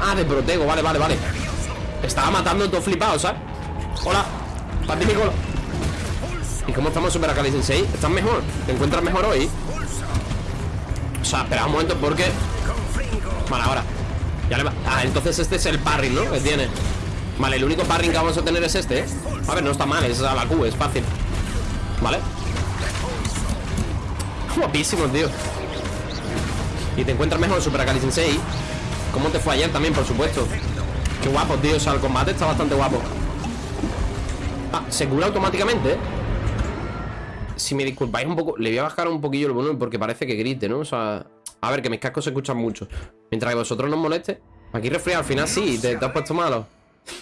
Ah, de protego, vale, vale, vale Estaba matando todo flipado, ¿sabes? Hola, Pacífico ¿Y cómo estamos Super Akali Sensei? ¿Estás mejor? ¿Te encuentras mejor hoy? O sea, espera un momento porque Vale, ahora ya le va... Ah, entonces este es el parry, ¿no? Que tiene Vale, el único parry que vamos a tener es este, ¿eh? A ver, no está mal, es a la Q, es fácil Vale Guapísimo, tío Y te encuentras mejor Super Akali Sensei ¿Cómo te fue ayer también, por supuesto? Qué guapo, tío, o sea, el combate está bastante guapo Ah, se cura automáticamente, ¿eh? Si me disculpáis un poco Le voy a bajar un poquillo el volumen porque parece que grite, ¿no? O sea, a ver, que mis cascos se escuchan mucho Mientras que vosotros no os moleste Aquí resfriado, al final sí, te, has puesto malo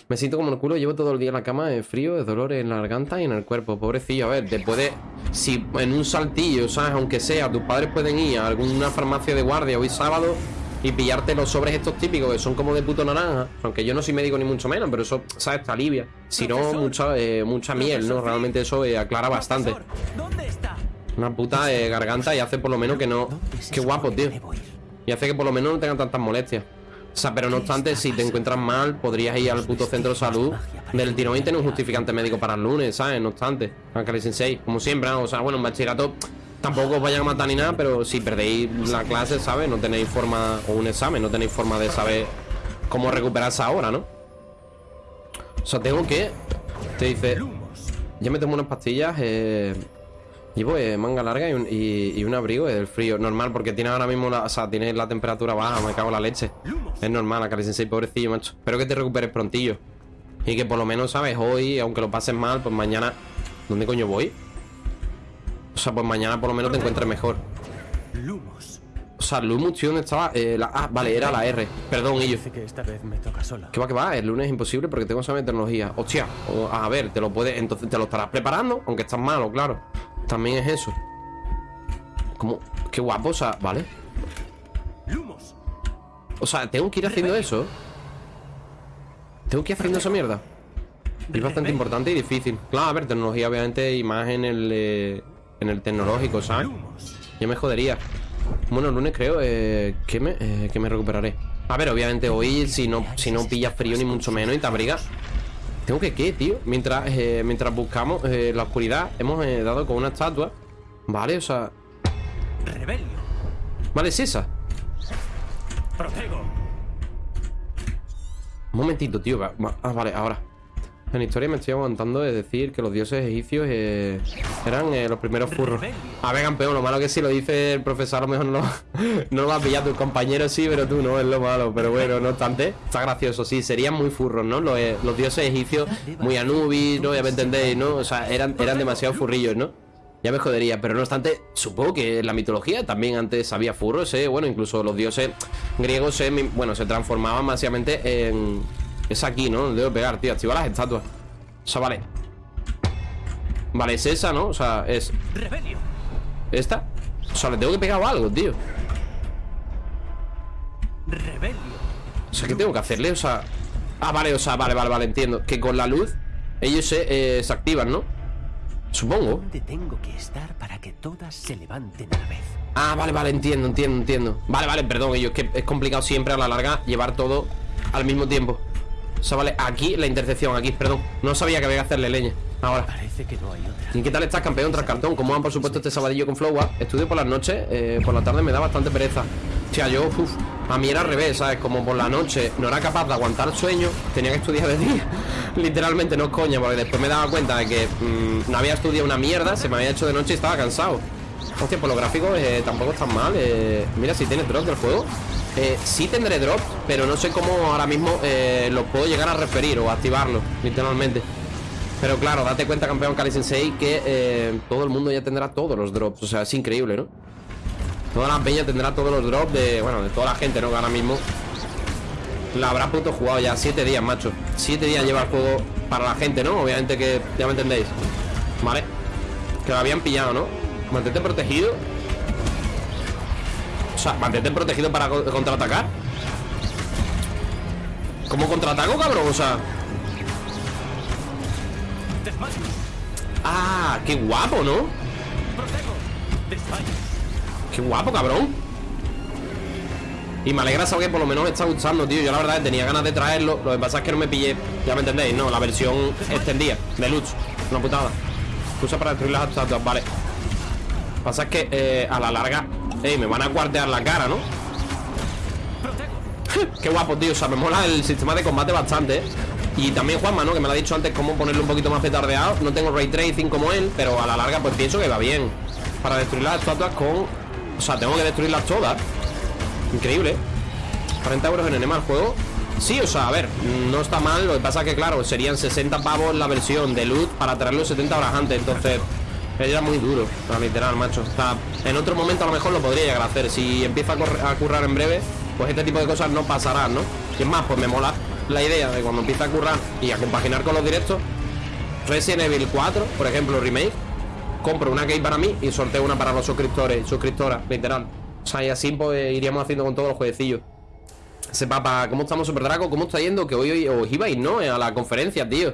me siento como el culo, llevo todo el día en la cama de frío, de dolor en la garganta y en el cuerpo. Pobrecillo, a ver, te puede. Si en un saltillo, ¿sabes? Aunque sea, tus padres pueden ir a alguna farmacia de guardia hoy sábado y pillarte los sobres estos típicos que son como de puto naranja. Aunque yo no soy médico ni mucho menos, pero eso, ¿sabes? Te alivia. Si no, mucha, eh, mucha miel, ¿no? Realmente eso eh, aclara bastante. ¿Dónde está? Una puta eh, garganta y hace por lo menos que no. Qué guapo, tío. Y hace que por lo menos no tengan tantas molestias. O sea, pero no obstante, si te encuentras mal, podrías ir al puto centro de salud del tirón y tener un justificante médico para el lunes, ¿sabes? No obstante, Ángel Sensei, como siempre, ¿no? o sea, bueno, en bachillerato tampoco os vayan a matar ni nada, pero si perdéis la clase, ¿sabes? No tenéis forma, o un examen, no tenéis forma de saber cómo recuperarse ahora, ¿no? O sea, tengo que... Te dice... Ya me tomo unas pastillas, eh... Llevo eh, manga larga y un, abrigo del frío. Normal, porque tiene ahora mismo la, o sea, tiene la temperatura baja, me cago en la leche. Es normal, Akari Sensei, pobrecillo, macho. Espero que te recuperes prontillo. Y que por lo menos, ¿sabes? Hoy, aunque lo pases mal, pues mañana. ¿Dónde coño voy? O sea, pues mañana por lo menos te encuentres mejor. Lumos. O sea, Lumos, tío, ¿dónde estaba? Eh, la, ah, vale, era la R. Perdón. Dice que esta vez me toca sola. ¿Qué va, que va? El lunes es imposible porque tengo de tecnología. Hostia, o- a ver, te lo puedes. Entonces te lo estarás preparando, aunque estás malo, claro. También es eso. Como, qué guapo, o sea, vale. Lumos. O sea, tengo que ir haciendo eso. Tengo que ir haciendo esa mierda. Es bastante importante y difícil. Claro, a ver, tecnología, obviamente, y más en el. eh, en el tecnológico, ¿sabes? Yo me jodería. Bueno, el lunes creo eh, que, me, eh, que me recuperaré. A ver, obviamente hoy, si no, si no pillas frío ni mucho menos y te abrigas. ¿Tengo que qué, tío? Mientras, eh, mientras buscamos eh, la oscuridad, hemos eh, dado con una estatua. Vale, o sea. Rebelio. Vale, es esa. Protego. Un momentito, tío. Ah, vale, ahora. En historia me estoy aguantando de decir que los dioses egipcios eh, eran eh, los primeros furros. A ver, campeón, lo malo que si lo dice el profesor, a lo mejor no, no lo va a tu compañero, sí, pero tú no, es lo malo. Pero bueno, no obstante, está gracioso, sí, serían muy furros, ¿no? Los, eh, los dioses egipcios, muy Anubis, ¿no? Ya me entendéis, ¿no? O sea, eran, eran demasiado furrillos, ¿no? Ya me jodería, pero no obstante, supongo que en la mitología también antes había furros, ¿eh? Bueno, incluso los dioses griegos, bueno, se transformaban básicamente en... Es aquí, ¿no? Debo pegar, tío, activa las estatuas. O sea, vale. Vale, es esa, ¿no? O sea, es esta. O sea, le tengo que pegar algo, tío. O sea, ¿qué tengo que hacerle? O sea... Ah, vale, o sea, vale, vale, vale, entiendo. Que con la luz ellos se, eh, se activan, ¿no? Supongo. ¿Dónde tengo que estar para que todas se levanten a la vez? Ah, vale, vale, entiendo, entiendo, entiendo Vale, vale, perdón, ellos que es complicado siempre a la larga llevar todo al mismo tiempo O sea, vale, aquí la intersección, aquí, perdón No sabía que había que hacerle leña Ahora Parece que no hay otra. ¿Y qué tal estás, campeón tras cartón? ¿Cómo van, por supuesto, este sabadillo con Flowa? Estudio por las noches, eh, por la tarde me da bastante pereza O sea, yo, uff, a mí era al revés, ¿sabes? Como por la noche no era capaz de aguantar sueño Tenía que estudiar de día Literalmente, no es coña, porque después me daba cuenta de que mm, no había estudiado una mierda Se me había hecho de noche y estaba cansado Hostia, por los gráficos eh, tampoco están mal eh, Mira, si tiene drop del juego eh, Sí tendré drop, pero no sé cómo ahora mismo eh, Los puedo llegar a referir o activarlos Literalmente pero claro, date cuenta, campeón Kali Sensei, que eh, todo el mundo ya tendrá todos los drops. O sea, es increíble, ¿no? Toda la peña tendrá todos los drops de, bueno, de toda la gente, ¿no? Que ahora mismo la habrá puto jugado ya. Siete días, macho. Siete días lleva el juego para la gente, ¿no? Obviamente que ya me entendéis. Vale. Que lo habían pillado, ¿no? Mantente protegido. Mantente protegido para co- contraatacar. ¿Cómo contraataco, cabrón? O sea. Ah, qué guapo, ¿no? Qué guapo, cabrón. Y me alegra saber que por lo menos me está gustando, tío. Yo la verdad tenía ganas de traerlo. Lo que pasa es que no me pillé. Ya me entendéis, ¿no? La versión extendida, deluxe. Una putada. Usa para destruir las estatuas, vale. Pasa es que eh, a la larga. Ey, me van a cuartear la cara, ¿no? Qué guapo, tío. O sea, me mola el sistema de combate bastante, ¿eh? Y también Juanma, ¿no? Que me lo ha dicho antes cómo ponerlo un poquito más petardeado. No tengo ray tracing como él, pero a la larga pues pienso que va bien. Para destruir las estatuas con... O sea, tengo que destruirlas todas. Increíble. 40 euros en enema el juego. Sí, o sea, a ver, no está mal. Lo que pasa es que, claro, serían 60 pavos la versión de loot para traerlo 70 horas antes. Entonces, era muy duro, literal, macho. O en otro momento a lo mejor lo podría llegar a hacer. Si empieza a currar en breve, pues este tipo de cosas no pasarán, ¿no? Y es más, pues me mola la idea de cuando empieza a currar y a compaginar con los directos. Resident Evil 4, por ejemplo, remake. Compro una key para mí y sorteo una para los suscriptores, suscriptoras, literal. O sea, y así pues iríamos haciendo con todos los jueguecillos. Ese papa, ¿cómo estamos, Super Draco? ¿Cómo está yendo? Que hoy, hoy os ibais, ¿no? A la conferencia, tío.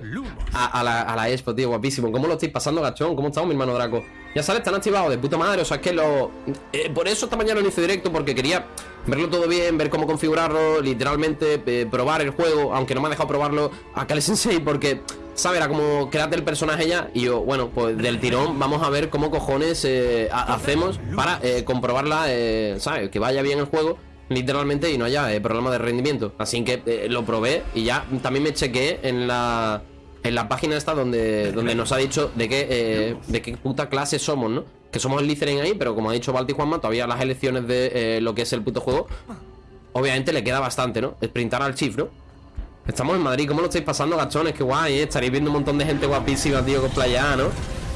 A, a la, a la expo, tío, guapísimo. ¿Cómo lo estáis pasando, gachón? ¿Cómo estamos, mi hermano Draco? Ya sabes, están activados de puta madre. O sea, es que lo. eh, por eso esta mañana lo hice directo, porque quería verlo todo bien, ver cómo configurarlo, literalmente, eh, probar el juego, aunque no me ha dejado probarlo a Kale Sensei, porque. ¿Sabes? Era como crearte el personaje ya Y yo, bueno, pues del tirón vamos a ver cómo cojones eh, ha- hacemos para comprobarla, eh, ¿sabes? Que vaya bien el juego literalmente y no haya eh, problema de rendimiento. Así que eh, lo probé y ya también me chequeé en la en la página esta donde, donde nos ha dicho de qué eh, de qué puta clase somos, ¿no? Que somos el Littering ahí, pero como ha dicho Balti Juanma, todavía las elecciones de eh, lo que es el puto juego, obviamente le queda bastante, ¿no? Sprintar al chief, ¿no? Estamos en Madrid, ¿cómo lo estáis pasando, gachones? Qué guay, ¿eh? Estaréis viendo un montón de gente guapísima, tío, cosplayada, ¿no?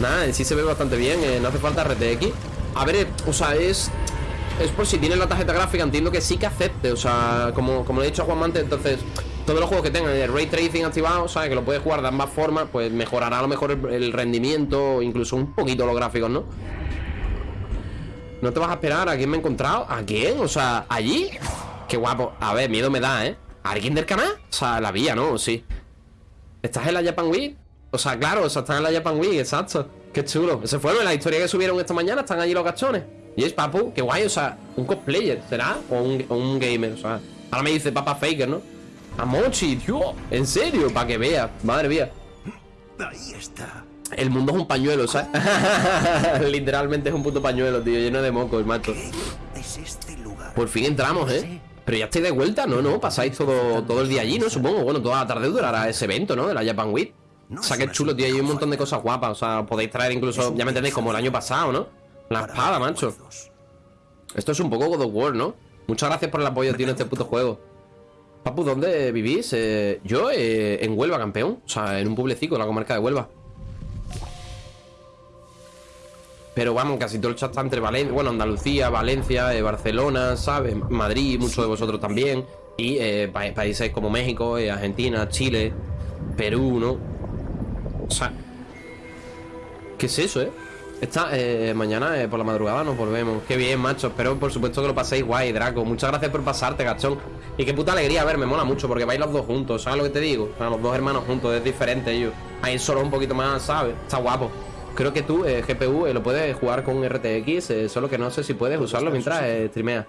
Nada, sí se ve bastante bien, no hace falta RTX. A ver, o sea, es... Es por si tienes la tarjeta gráfica, entiendo que sí que acepte, o sea, como, como le he dicho a Juan antes, entonces... Todos los juegos que tengan el Ray Tracing activado, ¿sabes? Que lo puedes jugar de ambas formas, pues mejorará a lo mejor el, rendimiento, incluso un poquito los gráficos, ¿no? ¿No te vas a esperar? ¿A quién me he encontrado? ¿A quién? O sea, ¿allí? Qué guapo. A ver, miedo me da, ¿eh? ¿Alguien del canal? O sea, la vía, ¿no? Sí. ¿Estás en la Japan Week? O sea, claro, o sea, están en la Japan Week, exacto. Qué chulo. Ese fue la historia que subieron esta mañana. Están allí los gachones. Y es papu, qué guay, o sea, un cosplayer, ¿será? O un, o un gamer, o sea. Ahora me dice Papa Faker, ¿no? A Mochi, tío. En serio, para que vea. Madre mía. Ahí está. El mundo es un pañuelo, ¿sabes? Literalmente es un puto pañuelo, tío, lleno de mocos, macho. Es este lugar. Por fin entramos, ¿eh? Pero ya estáis de vuelta, ¿no? ¿No? Pasáis todo, todo el día allí, ¿no? Supongo. Bueno, toda la tarde durará ese evento, ¿no? De la Japan Week. O sea, qué chulo, tío. Hay un montón de cosas guapas. O sea, podéis traer incluso, ya me entendéis, como el año pasado, ¿no? La espada, macho. Esto es un poco God of War, ¿no? Muchas gracias por el apoyo, tío, en este puto juego. Papu, ¿dónde vivís? Eh, yo, eh, en Huelva, campeón. O sea, en un pueblecito, en la comarca de Huelva. Pero vamos, casi todo el chat está entre Valencia, bueno, Andalucía, Valencia, eh, Barcelona, ¿sabes? Madrid, muchos de vosotros también. Y eh, pa- países como México, Argentina, Chile, Perú, ¿no? O sea, ¿qué es eso, eh? Esta, eh, mañana eh, por la madrugada nos volvemos. Qué bien, macho. Espero, por supuesto, que lo paséis guay, Draco. Muchas gracias por pasarte, gachón. Y qué puta alegría, a ver, me mola mucho porque vais los dos juntos, ¿sabes lo que te digo? O sea, los dos hermanos juntos, es diferente ellos. Ahí solo un poquito más, ¿sabes? Está guapo. Creo que tú, eh, GPU, eh, lo puedes jugar con RTX, solo que no sé si puedes usarlo mientras streameas.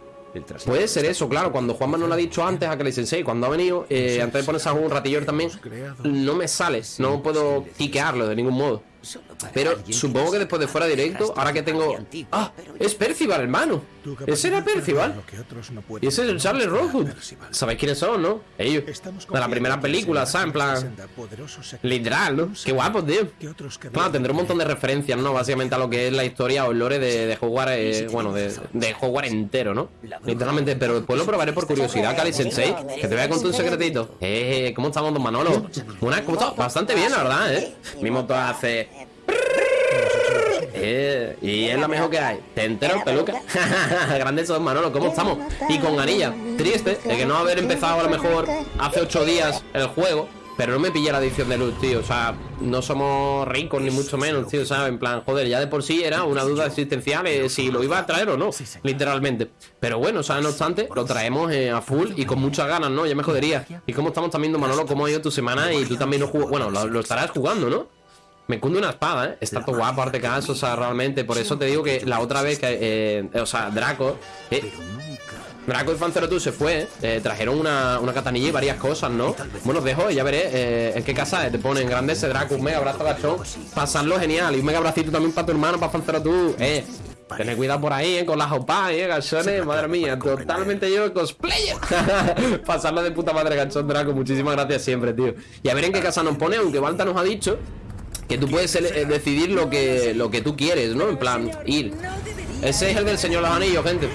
Puede ser eso, claro. Cuando Juanma nos lo ha dicho antes a Kelly Sensei, cuando ha venido, eh, antes de ponerse a jugar un ratillo también, no me sale, no puedo quiquearlo de ningún modo. Pero supongo que después de fuera directo, ahora que tengo. ¡Ah! Es Percival, hermano. Ese era Percival. Y ese es el Charles Rosewood. ¿Sabéis quiénes son, no? Ellos. De la primera película, ¿sabes? En plan. Literal, ¿no? Qué guapo, tío. Claro, tendré un montón de referencias, ¿no? Básicamente a lo que es la historia o el lore de, de Hogwarts, eh, bueno, de, de Hogwarts entero, ¿no? Literalmente, pero después lo probaré por curiosidad, Kali Sensei. Que te voy a contar un secretito. Eh, ¿cómo estamos, don Manolo? Una, ¿cómo estás? Bastante bien, la verdad, ¿eh? Mi moto hace. Eh, y es la mejor que hay. ¿Te enteras, peluca? Grandes son, Manolo, ¿cómo estamos? Y con ganilla. Triste de que no haber empezado a lo mejor hace ocho días el juego. Pero no me pillé la edición de luz, tío. O sea, no somos ricos ni mucho menos, tío. ¿Sabes? En plan, joder, ya de por sí era una duda existencial eh, si lo iba a traer o no. Literalmente. Pero bueno, o sea, no obstante, lo traemos eh, a full y con muchas ganas, ¿no? Ya me jodería. ¿Y cómo estamos también, Manolo? ¿Cómo ha ido tu semana? Y tú también lo jugas. Bueno, lo, lo estarás jugando, ¿no? Me cunde una espada, ¿eh? Está todo guapo, arte caso, o sea, realmente. Por eso te digo que la otra vez que, eh, o sea, Draco, eh. Draco y Fancerotu se fue, eh, trajeron una, una katanilla y varias cosas, ¿no? Bueno, os dejo, ya veré eh, en qué casa. Te ponen grande ese Draco, un mega abrazo gachón, pasarlo genial. Y un mega abracito también para tu hermano, para Fancerotu, eh. Tened cuidado por ahí, eh, con las opas, eh, gachones, madre mía, totalmente yo cosplayer. Pasarlo de puta madre, gachón Draco, muchísimas gracias siempre, tío. Y a ver en qué casa nos pone, aunque Balta nos ha dicho que tú puedes eh, decidir lo que, lo que tú quieres, ¿no? En plan, ir. Ese es el del señor Los Anillos, gente.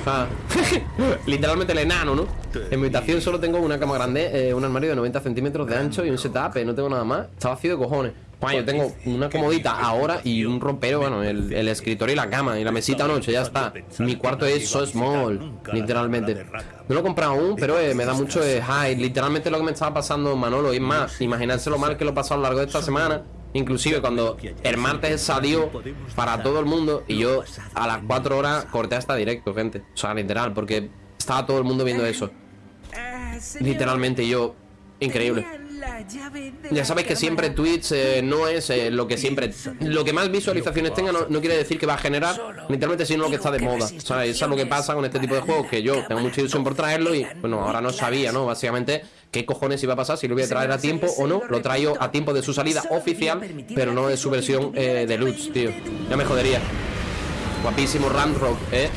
Literalmente el enano, ¿no? En mi habitación solo tengo una cama grande, eh, un armario de 90 centímetros de ancho y un setup, eh, no tengo nada más. Está vacío de cojones. Bueno, yo tengo una comodita ahora y un rompero, bueno, el, escritorio y la cama y la mesita noche, ya está. Mi cuarto es so small, literalmente. No lo he comprado aún, pero eh, me da mucho eh, high. Literalmente lo que me estaba pasando, Manolo, es más, imaginarse lo mal que lo he pasado a lo largo de esta semana. Inclusive cuando el martes salió para todo el mundo y yo a las 4 horas corté hasta directo, gente. O sea, literal, porque estaba todo el mundo viendo eso. Literalmente yo, increíble. Ya sabéis que siempre Twitch eh, no es eh, lo que siempre Lo que más visualizaciones tenga no, no quiere decir que va a generar Literalmente sino lo que está de moda. O sea, eso es lo que pasa con este tipo de juegos Que yo tengo mucha ilusión por traerlo y bueno, ahora no sabía, ¿no? Básicamente qué cojones iba a pasar Si lo voy a traer a tiempo o no Lo traigo a tiempo de su salida oficial Pero no de su versión eh, deluxe, tío. Ya me jodería. Guapísimo Ramrock, ¿eh?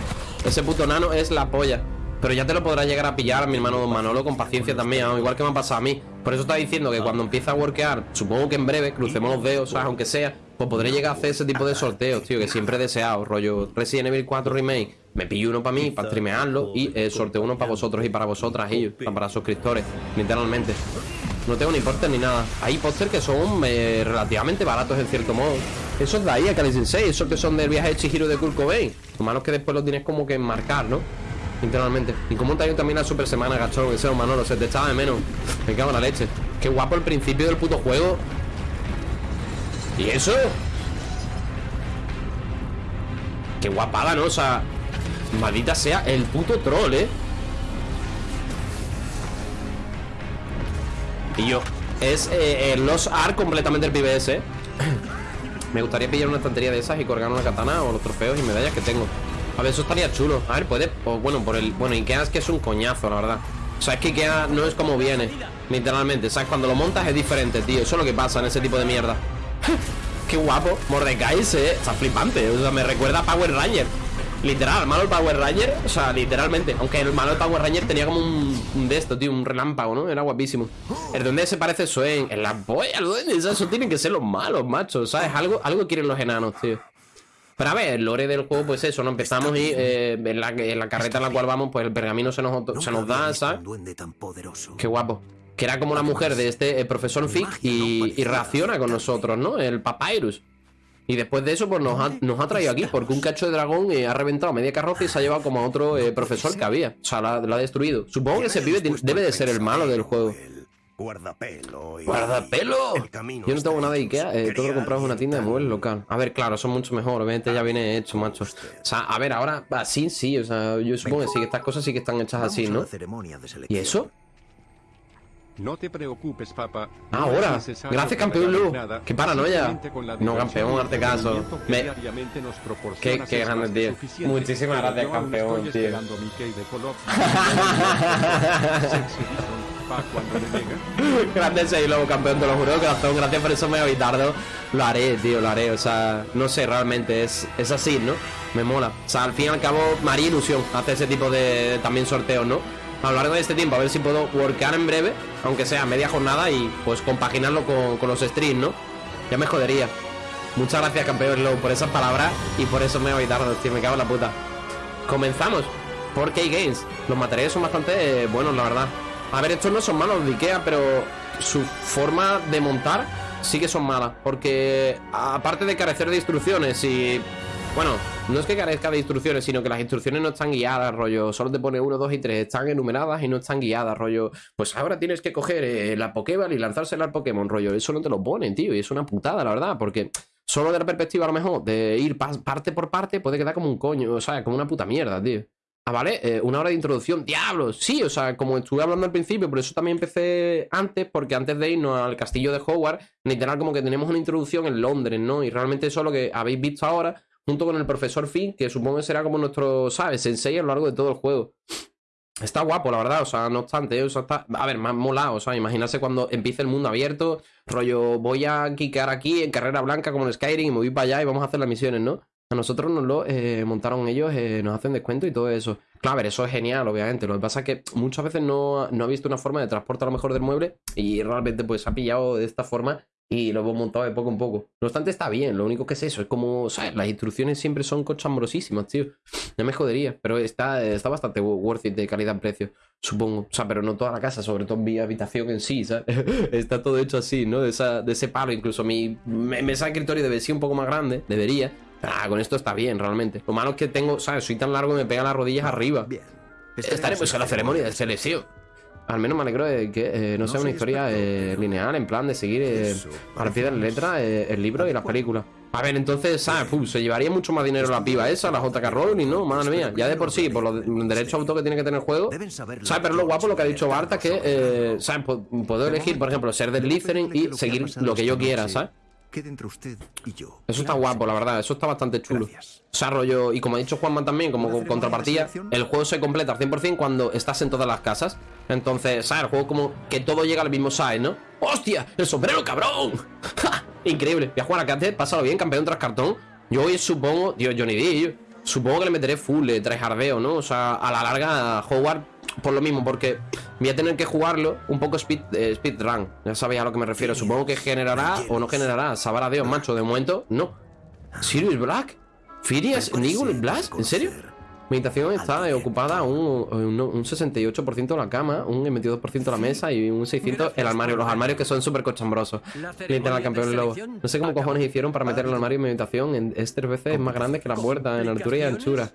Ese puto nano es la polla pero ya te lo podrás llegar a pillar, mi hermano Don Manolo, con paciencia también, ¿no? igual que me ha pasado a mí. Por eso está diciendo que cuando empiece a workear, supongo que en breve, crucemos los dedos, ¿sabes? aunque sea, pues podré llegar a hacer ese tipo de sorteos, tío, que siempre he deseado. Rollo Resident Evil 4 Remake, me pillo uno para mí, para streamearlo, y eh, sorteo uno para vosotros y para vosotras, y para suscriptores, literalmente. No tengo ni póster ni nada. Hay póster que son eh, relativamente baratos en cierto modo. Esos de ahí, a Kali Sensei, esos que son del viaje de Chihiro de Kurt Cobain. Lo malo es que después los tienes como que enmarcar, ¿no? Literalmente. Y cómo te también la super semana, gachón, ese Manolo, se te echaba de menos. Me cago en la leche. Qué guapo el principio del puto juego. ¿Y eso? Qué guapada, ¿no? O sea, maldita sea el puto troll, ¿eh? Y yo, es eh, Los Ark completamente el PBS, ¿eh? Me gustaría pillar una estantería de esas y colgar una katana o los trofeos y medallas que tengo. A ver, eso estaría chulo. A ver, puede. O bueno, por el. Bueno, Ikea es que es un coñazo, la verdad. O sea, es que Ikea no es como viene. Literalmente. ¿Sabes? Cuando lo montas es diferente, tío. Eso es lo que pasa en ese tipo de mierda. Qué guapo. Mordecai se. Está flipante. O sea, me recuerda a Power Ranger. Literal, el malo del Power Ranger. O sea, literalmente. Aunque el malo del Power Ranger tenía como un, un de esto, tío. Un relámpago, ¿no? Era guapísimo. El duende se parece a Swain. En la polla, el duende. Eso tienen que ser los malos, macho. ¿Sabes? Algo, algo quieren los enanos, tío. Pero a ver, el lore del juego, pues eso, ¿no? Empezamos y eh, en, la, en la carreta en la cual vamos, pues el pergamino se nos, se nos da, ¿sabes? Un duende tan poderoso. Qué guapo. Que era como la mujer de este eh, profesor Fig y, y reacciona con nosotros, ¿no? El Papyrus. Y después de eso, pues nos ha, nos ha traído aquí, porque un cacho de dragón eh, ha reventado media carroza y se ha llevado como a otro eh, profesor que había. O sea, la- lo ha destruido. Supongo que ese pibe debe de ser el malo del juego. El guardapelo. y- ¡Guardapelo! El camino Yo no tengo nada de Ikea, eh, todo lo compramos en una tienda de muebles local. A ver, claro, son mucho mejor, obviamente ya viene hecho, macho. O sea, a ver, ahora así sí, o sea, yo supongo que sí, que estas cosas sí que están hechas así, ¿no? ¿Y eso? No te preocupes, papá. Ah, No ahora. Gracias, campeón Lu. Qué paranoia. No, campeón, hazte caso. Me- Qué- qué grande, tío. Muchísimas gracias, campeón, tío. Grande campeón, te lo juro corazón. Gracias por eso, mega bitardo. Lo haré, tío, lo haré. O sea, no sé, realmente es, es así, ¿no? Me mola. O sea, al fin y al cabo, me haría ilusión hacer ese tipo de también sorteos, ¿no? A lo largo de este tiempo, a ver si puedo workar en breve, aunque sea media jornada, y pues compaginarlo con, con los streams, ¿no? Ya me jodería. Muchas gracias, campeón Slow, por esas palabras y por eso mega bitardo, tío. Me cago en la puta. Comenzamos por K-Games. Los materiales son bastante buenos, la verdad. A ver, estos no son malos de Ikea, pero su forma de montar, sí que son malas. Porque aparte de carecer de instrucciones y... Bueno, no es que carezca de instrucciones, sino que las instrucciones no están guiadas, rollo. Solo te pone 1, 2 y 3, están enumeradas y no están guiadas, rollo. Pues ahora tienes que coger eh, la Pokéball y lanzársela al Pokémon, rollo. Eso no te lo ponen, tío, y es una putada, la verdad, porque solo de la perspectiva, a lo mejor, de ir pa- parte por parte, puede quedar como un coño, o sea, como una puta mierda, tío. Ah, vale, eh, una hora de introducción, diablos, sí, o sea, como estuve hablando al principio, por eso también empecé antes, porque antes de irnos al castillo de Hogwarts, literal como que tenemos una introducción en Londres, ¿no? Y realmente eso es lo que habéis visto ahora, junto con el profesor Finn, que supongo que será como nuestro, ¿sabes? Sensei a lo largo de todo el juego. Está guapo, la verdad, o sea, no obstante, o está, a ver, más molado, o sea, imaginarse cuando empiece el mundo abierto, rollo, voy a quicar aquí en carrera blanca como en Skyrim y me voy para allá y vamos a hacer las misiones, ¿no? A nosotros nos lo eh, montaron ellos, eh, nos hacen descuento y todo eso. Claro, ver, eso es genial, obviamente. Lo que pasa es que muchas veces no, no ha visto una forma de transporte a lo mejor del mueble y realmente pues ha pillado de esta forma y lo hemos montado de poco en poco. No obstante, está bien, lo único que es eso, es como, ¿sabes? Las instrucciones siempre son cochambrosísimas, tío. No me jodería, pero está, está bastante worth it de calidad-precio, supongo. O sea, pero no toda la casa, sobre todo mi habitación en sí, ¿sabes? está todo hecho así, ¿no? De, esa, de ese palo, incluso mi me- mesa de escritorio debe ser un poco más grande, debería. Ah, con esto está bien, realmente. Lo malo es que tengo, ¿sabes? Soy tan largo que me pegan las rodillas arriba. Bien. Estaremos en la ceremonia de selección. Al menos me alegro de que eh, no, sea una historia eh, lineal, en plan de seguir eh, al pie de la letra eh, el libro y las películas. A ver, entonces, ¿sabes? Puf, se llevaría mucho más dinero la piba esa, la JK Rowling, ¿no? Madre mía, ya de por sí, por los de- derechos de autor que tiene que tener el juego. ¿Sabes? Pero lo guapo lo que ha dicho Barta que, eh, ¿sabes? Puedo elegir, por ejemplo, ser del Slytherin y seguir lo que yo quiera, ¿sabes? Entre usted y yo. Eso está guapo, la verdad, eso está bastante chulo. Gracias. O sea, rollo, y como ha dicho Juanma también, como ¿Una ceremonia contrapartida, el juego se completa al 100% cuando estás en todas las casas. Entonces, ¿sabes? El juego como que todo llega al mismo size, ¿no? ¡Hostia! ¡El sombrero, cabrón! ¡Ja! Increíble. Voy a jugar a Cate, pásalo bien, campeón tras cartón. Yo hoy supongo, Dios, Johnny D, supongo que le meteré full, trae jardeo, ¿no? O sea, a la larga, Howard, por lo mismo, porque voy a tener que jugarlo un poco speed, eh, speedrun. Ya sabéis a lo que me refiero. Supongo que generará o no generará. Sabrá Dios, macho. De momento, no. ¿Sirius Black? ¿Firias? ¿Nigel Black? ¿En serio? Mi habitación está ocupada un, un, un 68% de la cama, un 22% de la mesa y un 600% el armario. Los armarios que son súper cochambrosos. Literal, campeón lobo. No sé cómo cojones hicieron para meter el armario en mi habitación. En este veces es más grande que la puerta, en altura y anchura.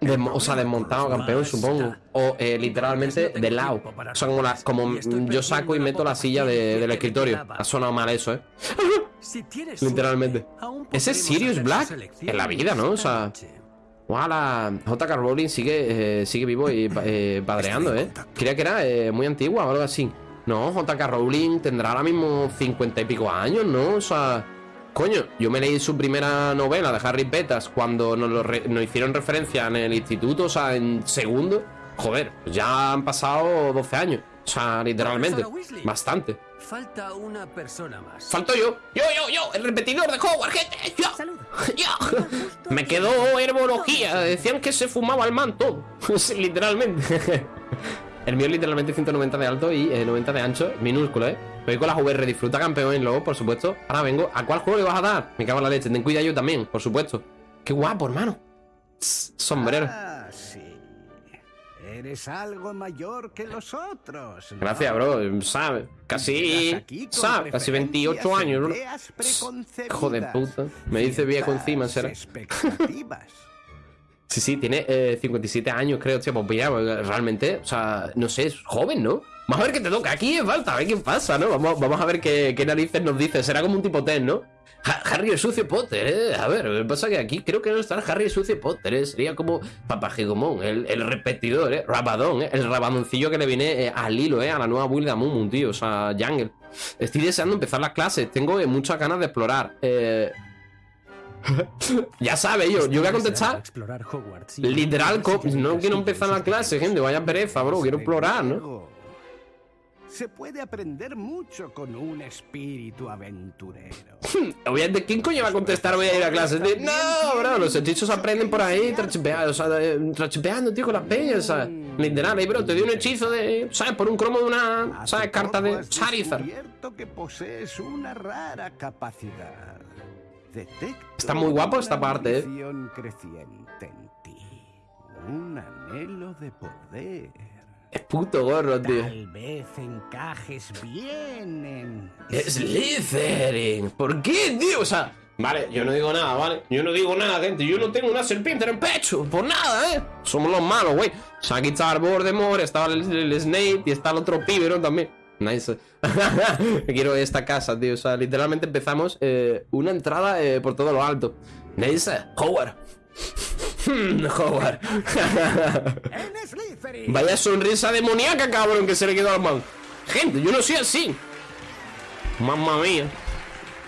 Desmo- o sea, desmontado, campeón, supongo. O eh, literalmente de lado. O sea, como, la- como yo saco y meto la silla de- del escritorio. Ha sonado mal eso, ¿eh? Literalmente. ¿Ese es Sirius Black? En la vida, ¿no? O sea, Ojalá JK Rowling sigue, eh, sigue vivo y eh, padreando, ¿eh? Creía que era eh, muy antigua o algo así. No, JK Rowling tendrá ahora mismo cincuenta y pico años, ¿no? O sea, coño, yo me leí su primera novela de Harry Petas cuando nos, lo re- nos hicieron referencia en el instituto, o sea, en segundo. Joder, pues ya han pasado 12 años. O sea, literalmente. Bastante. Falta una persona más. Falto yo. Yo, yo, yo, el repetidor de Hogwarts, gente. Yo. Salud. Yo. Me quedó herbología. Decían que se fumaba el man todo. Sí, literalmente. El mío es literalmente 190 de alto y eh, 90 de ancho. Minúsculo, ¿eh? Voy con las VR. Disfruta campeón luego, por supuesto. Ahora vengo. ¿A cuál juego le vas a dar? Me cago en la leche. Ten cuidado yo también, por supuesto. Qué guapo, hermano. Sombrero. Ah, sí. Eres algo mayor que los otros. ¿no? Gracias, bro. ¿Sabes? Casi. ¿Sabes? Casi 28 preferencias, años, bro. Hijo de puta. Me dice viejo encima, será. expectativas. Sí, sí, tiene eh, 57 años, creo, tío. Pues mira, realmente, o sea, no sé, es joven, ¿no? Vamos a ver qué te toca. Aquí es falta, a ver qué pasa, ¿no? Vamos, vamos a ver qué, qué narices nos dice. Será como un tipo test, ¿no? Ha- Harry el sucio Potter, ¿eh? A ver, pasa que aquí creo que no está el Harry el sucio Potter, ¿eh? Sería como Papagigomón, el, el repetidor, ¿eh? Rabadón, ¿eh? El rabadoncillo que le viene eh, al hilo, ¿eh? A la nueva build de Amumu, tío. O sea, Jungle. Estoy deseando empezar las clases. Tengo eh, muchas ganas de explorar. Eh... ya sabes, yo, yo voy a contestar Explorar Hogwarts. y Literal, no quiero empezar la clase, gente. Vaya pereza, bro. Quiero explorar, ¿no? Se puede aprender mucho con un espíritu aventurero. Obviamente, ¿quién coño va a contestar voy a ir a clase? De, no, bro, los hechizos aprenden por ahí trachipeando, o sea, de- trachipeando, tío, con las peñas, ¿sabes? Literal, ahí, bro, te dio un hechizo de, ¿sabes? Por un cromo de una, ¿sabes? Carta de Charizard. descubierto que posees una rara capacidad. Detecto Está muy guapo esta parte, ¿eh? ambición creciente en ti. Un anhelo de poder. Es puto gorro, tío. Tal vez encajes bien en... Slytherin. ¿Por qué, tío? O sea, vale, yo no digo nada, ¿vale? Yo no digo nada, gente. Yo no tengo una serpiente en el pecho. Por nada, ¿eh? Somos los malos, güey. O sea, aquí estaba el Voldemort, estaba el, el Snape y está el otro pibe, ¿no? También. Nice. Quiero esta casa, tío. O sea, literalmente empezamos eh, una entrada eh, por todo lo alto. Nice. Howard. Howard. Vaya sonrisa demoníaca, cabrón, que se le quedó al man. Gente, yo no soy así. Mamma mía.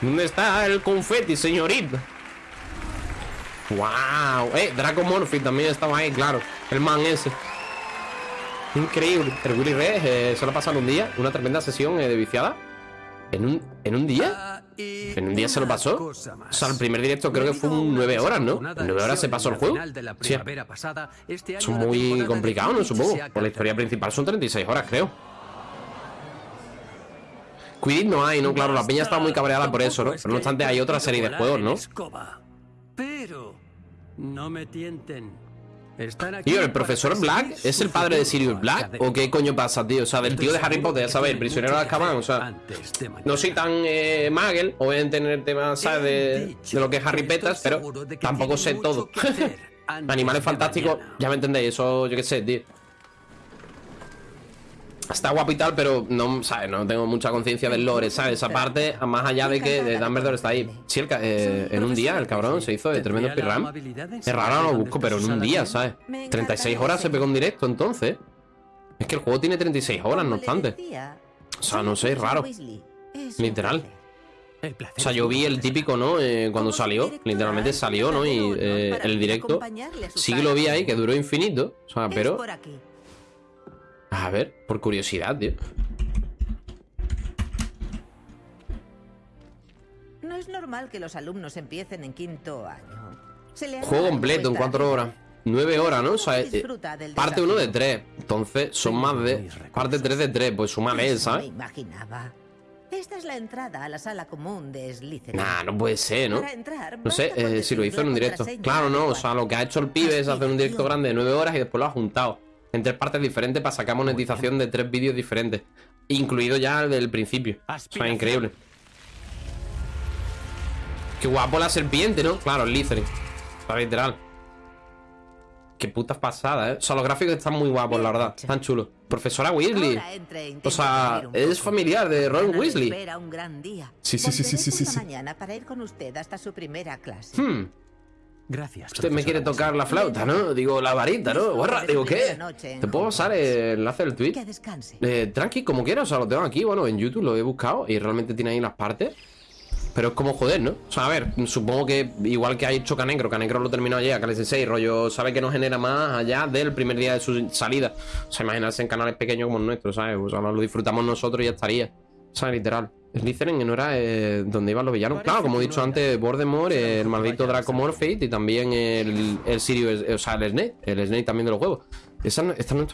¿Dónde está el confeti, señorita? Wow. Eh, Draco Morphy también estaba ahí, claro. El man ese. Increíble. El Willy Red eh, se lo ha pasado un día. Una tremenda sesión eh, de viciada. ¿En un, ¿En un día? ¿En un día se lo pasó? O sea, el primer directo creo que fue un 9 horas, ¿no? ¿En 9 horas se pasó el juego? Sí. Son muy complicados, ¿no? Supongo. Por la historia principal son 36 horas, creo. Quidditch no hay, ¿no? Claro, la peña está muy cabreada por eso, ¿no? Pero no obstante hay otra serie de juegos, ¿no? Pero no me tienten. Tío, ¿el profesor Black es el padre de Sirius Black? ¿O qué coño pasa, tío? O sea, del tío de Harry Potter, ya sabes, el prisionero de Azkaban, o sea... No soy tan eh, magel, obviamente en el tema, ¿sabes? De, de lo que es Harry Peters, pero tampoco sé todo. Animales fantásticos, ya me entendéis, eso yo qué sé, tío. Está guapo y tal, pero no, ¿sabes? No tengo mucha conciencia del lore, ¿sabes? Esa parte, más allá de que Dumbledore está ahí. Sí, el eh, en un día el cabrón se hizo de tremendo speedrun. Es raro, no lo busco, pero en un día, ¿sabes? 36 horas se pegó en directo, entonces. Es que el juego tiene 36 horas, no obstante. O sea, no sé, es raro. Literal. O sea, yo vi el típico, ¿no? Eh, cuando salió, literalmente salió, ¿no? Y eh, el directo sí que lo vi ahí, que duró infinito. O sea, pero. A ver, por curiosidad, tío. No es normal que los alumnos empiecen en quinto año. Se le hará Juego completo en 4 horas. 9 horas, ¿no? O sea, eh, del parte 1 de. 3. Entonces, son más de. Parte 3 de 3. Pues súmale, Eso me ¿sabes? imaginaba. Esta es la entrada a la sala común de Slytherin. Nah, no puede ser, ¿no? Para entrar, No sé eh, si lo hizo en un directo. Claro, no. O sea, lo que ha hecho el pibe es hacer un directo grande de 9 horas y después lo ha juntado en tres partes diferentes para sacar monetización de tres vídeos diferentes. Incluido ya el del principio. O sea, increíble. Qué guapo la serpiente, ¿no? Claro, el. O sea, literal. Qué putas pasadas, ¿eh? O sea, los gráficos están muy guapos, la verdad. Están chulos. Profesora Weasley. O sea, es familiar de Ron Weasley. Sí, sí, sí, sí, sí, sí. mañana para ir con usted hasta su primera clase. Hmm. Gracias. Usted me quiere tocar la flauta, ¿no? Digo, la varita, ¿no? Guarra, digo, ¿qué? ¿Te puedo pasar el enlace del tweet? Eh, tranqui, como quieras, o sea, lo tengo aquí, bueno, en YouTube lo he buscado y realmente tiene ahí las partes. Pero es como joder, ¿no? O sea, a ver, supongo que igual que ha hecho Canecro, Canecro lo terminó ayer, Cales 6, rollo, sabe que no genera más allá del primer día de su salida. O sea, imaginarse en canales pequeños como el nuestro, ¿sabes? O sea, lo disfrutamos nosotros y ya estaría. O sea, literal. Slytherin que no era eh, donde iban los villanos. Claro, como he dicho antes, Voldemort, el maldito Draco Morphy y también el, el Sirius, o sea, el Snape. El Snape también de los juegos. Esa, esta no es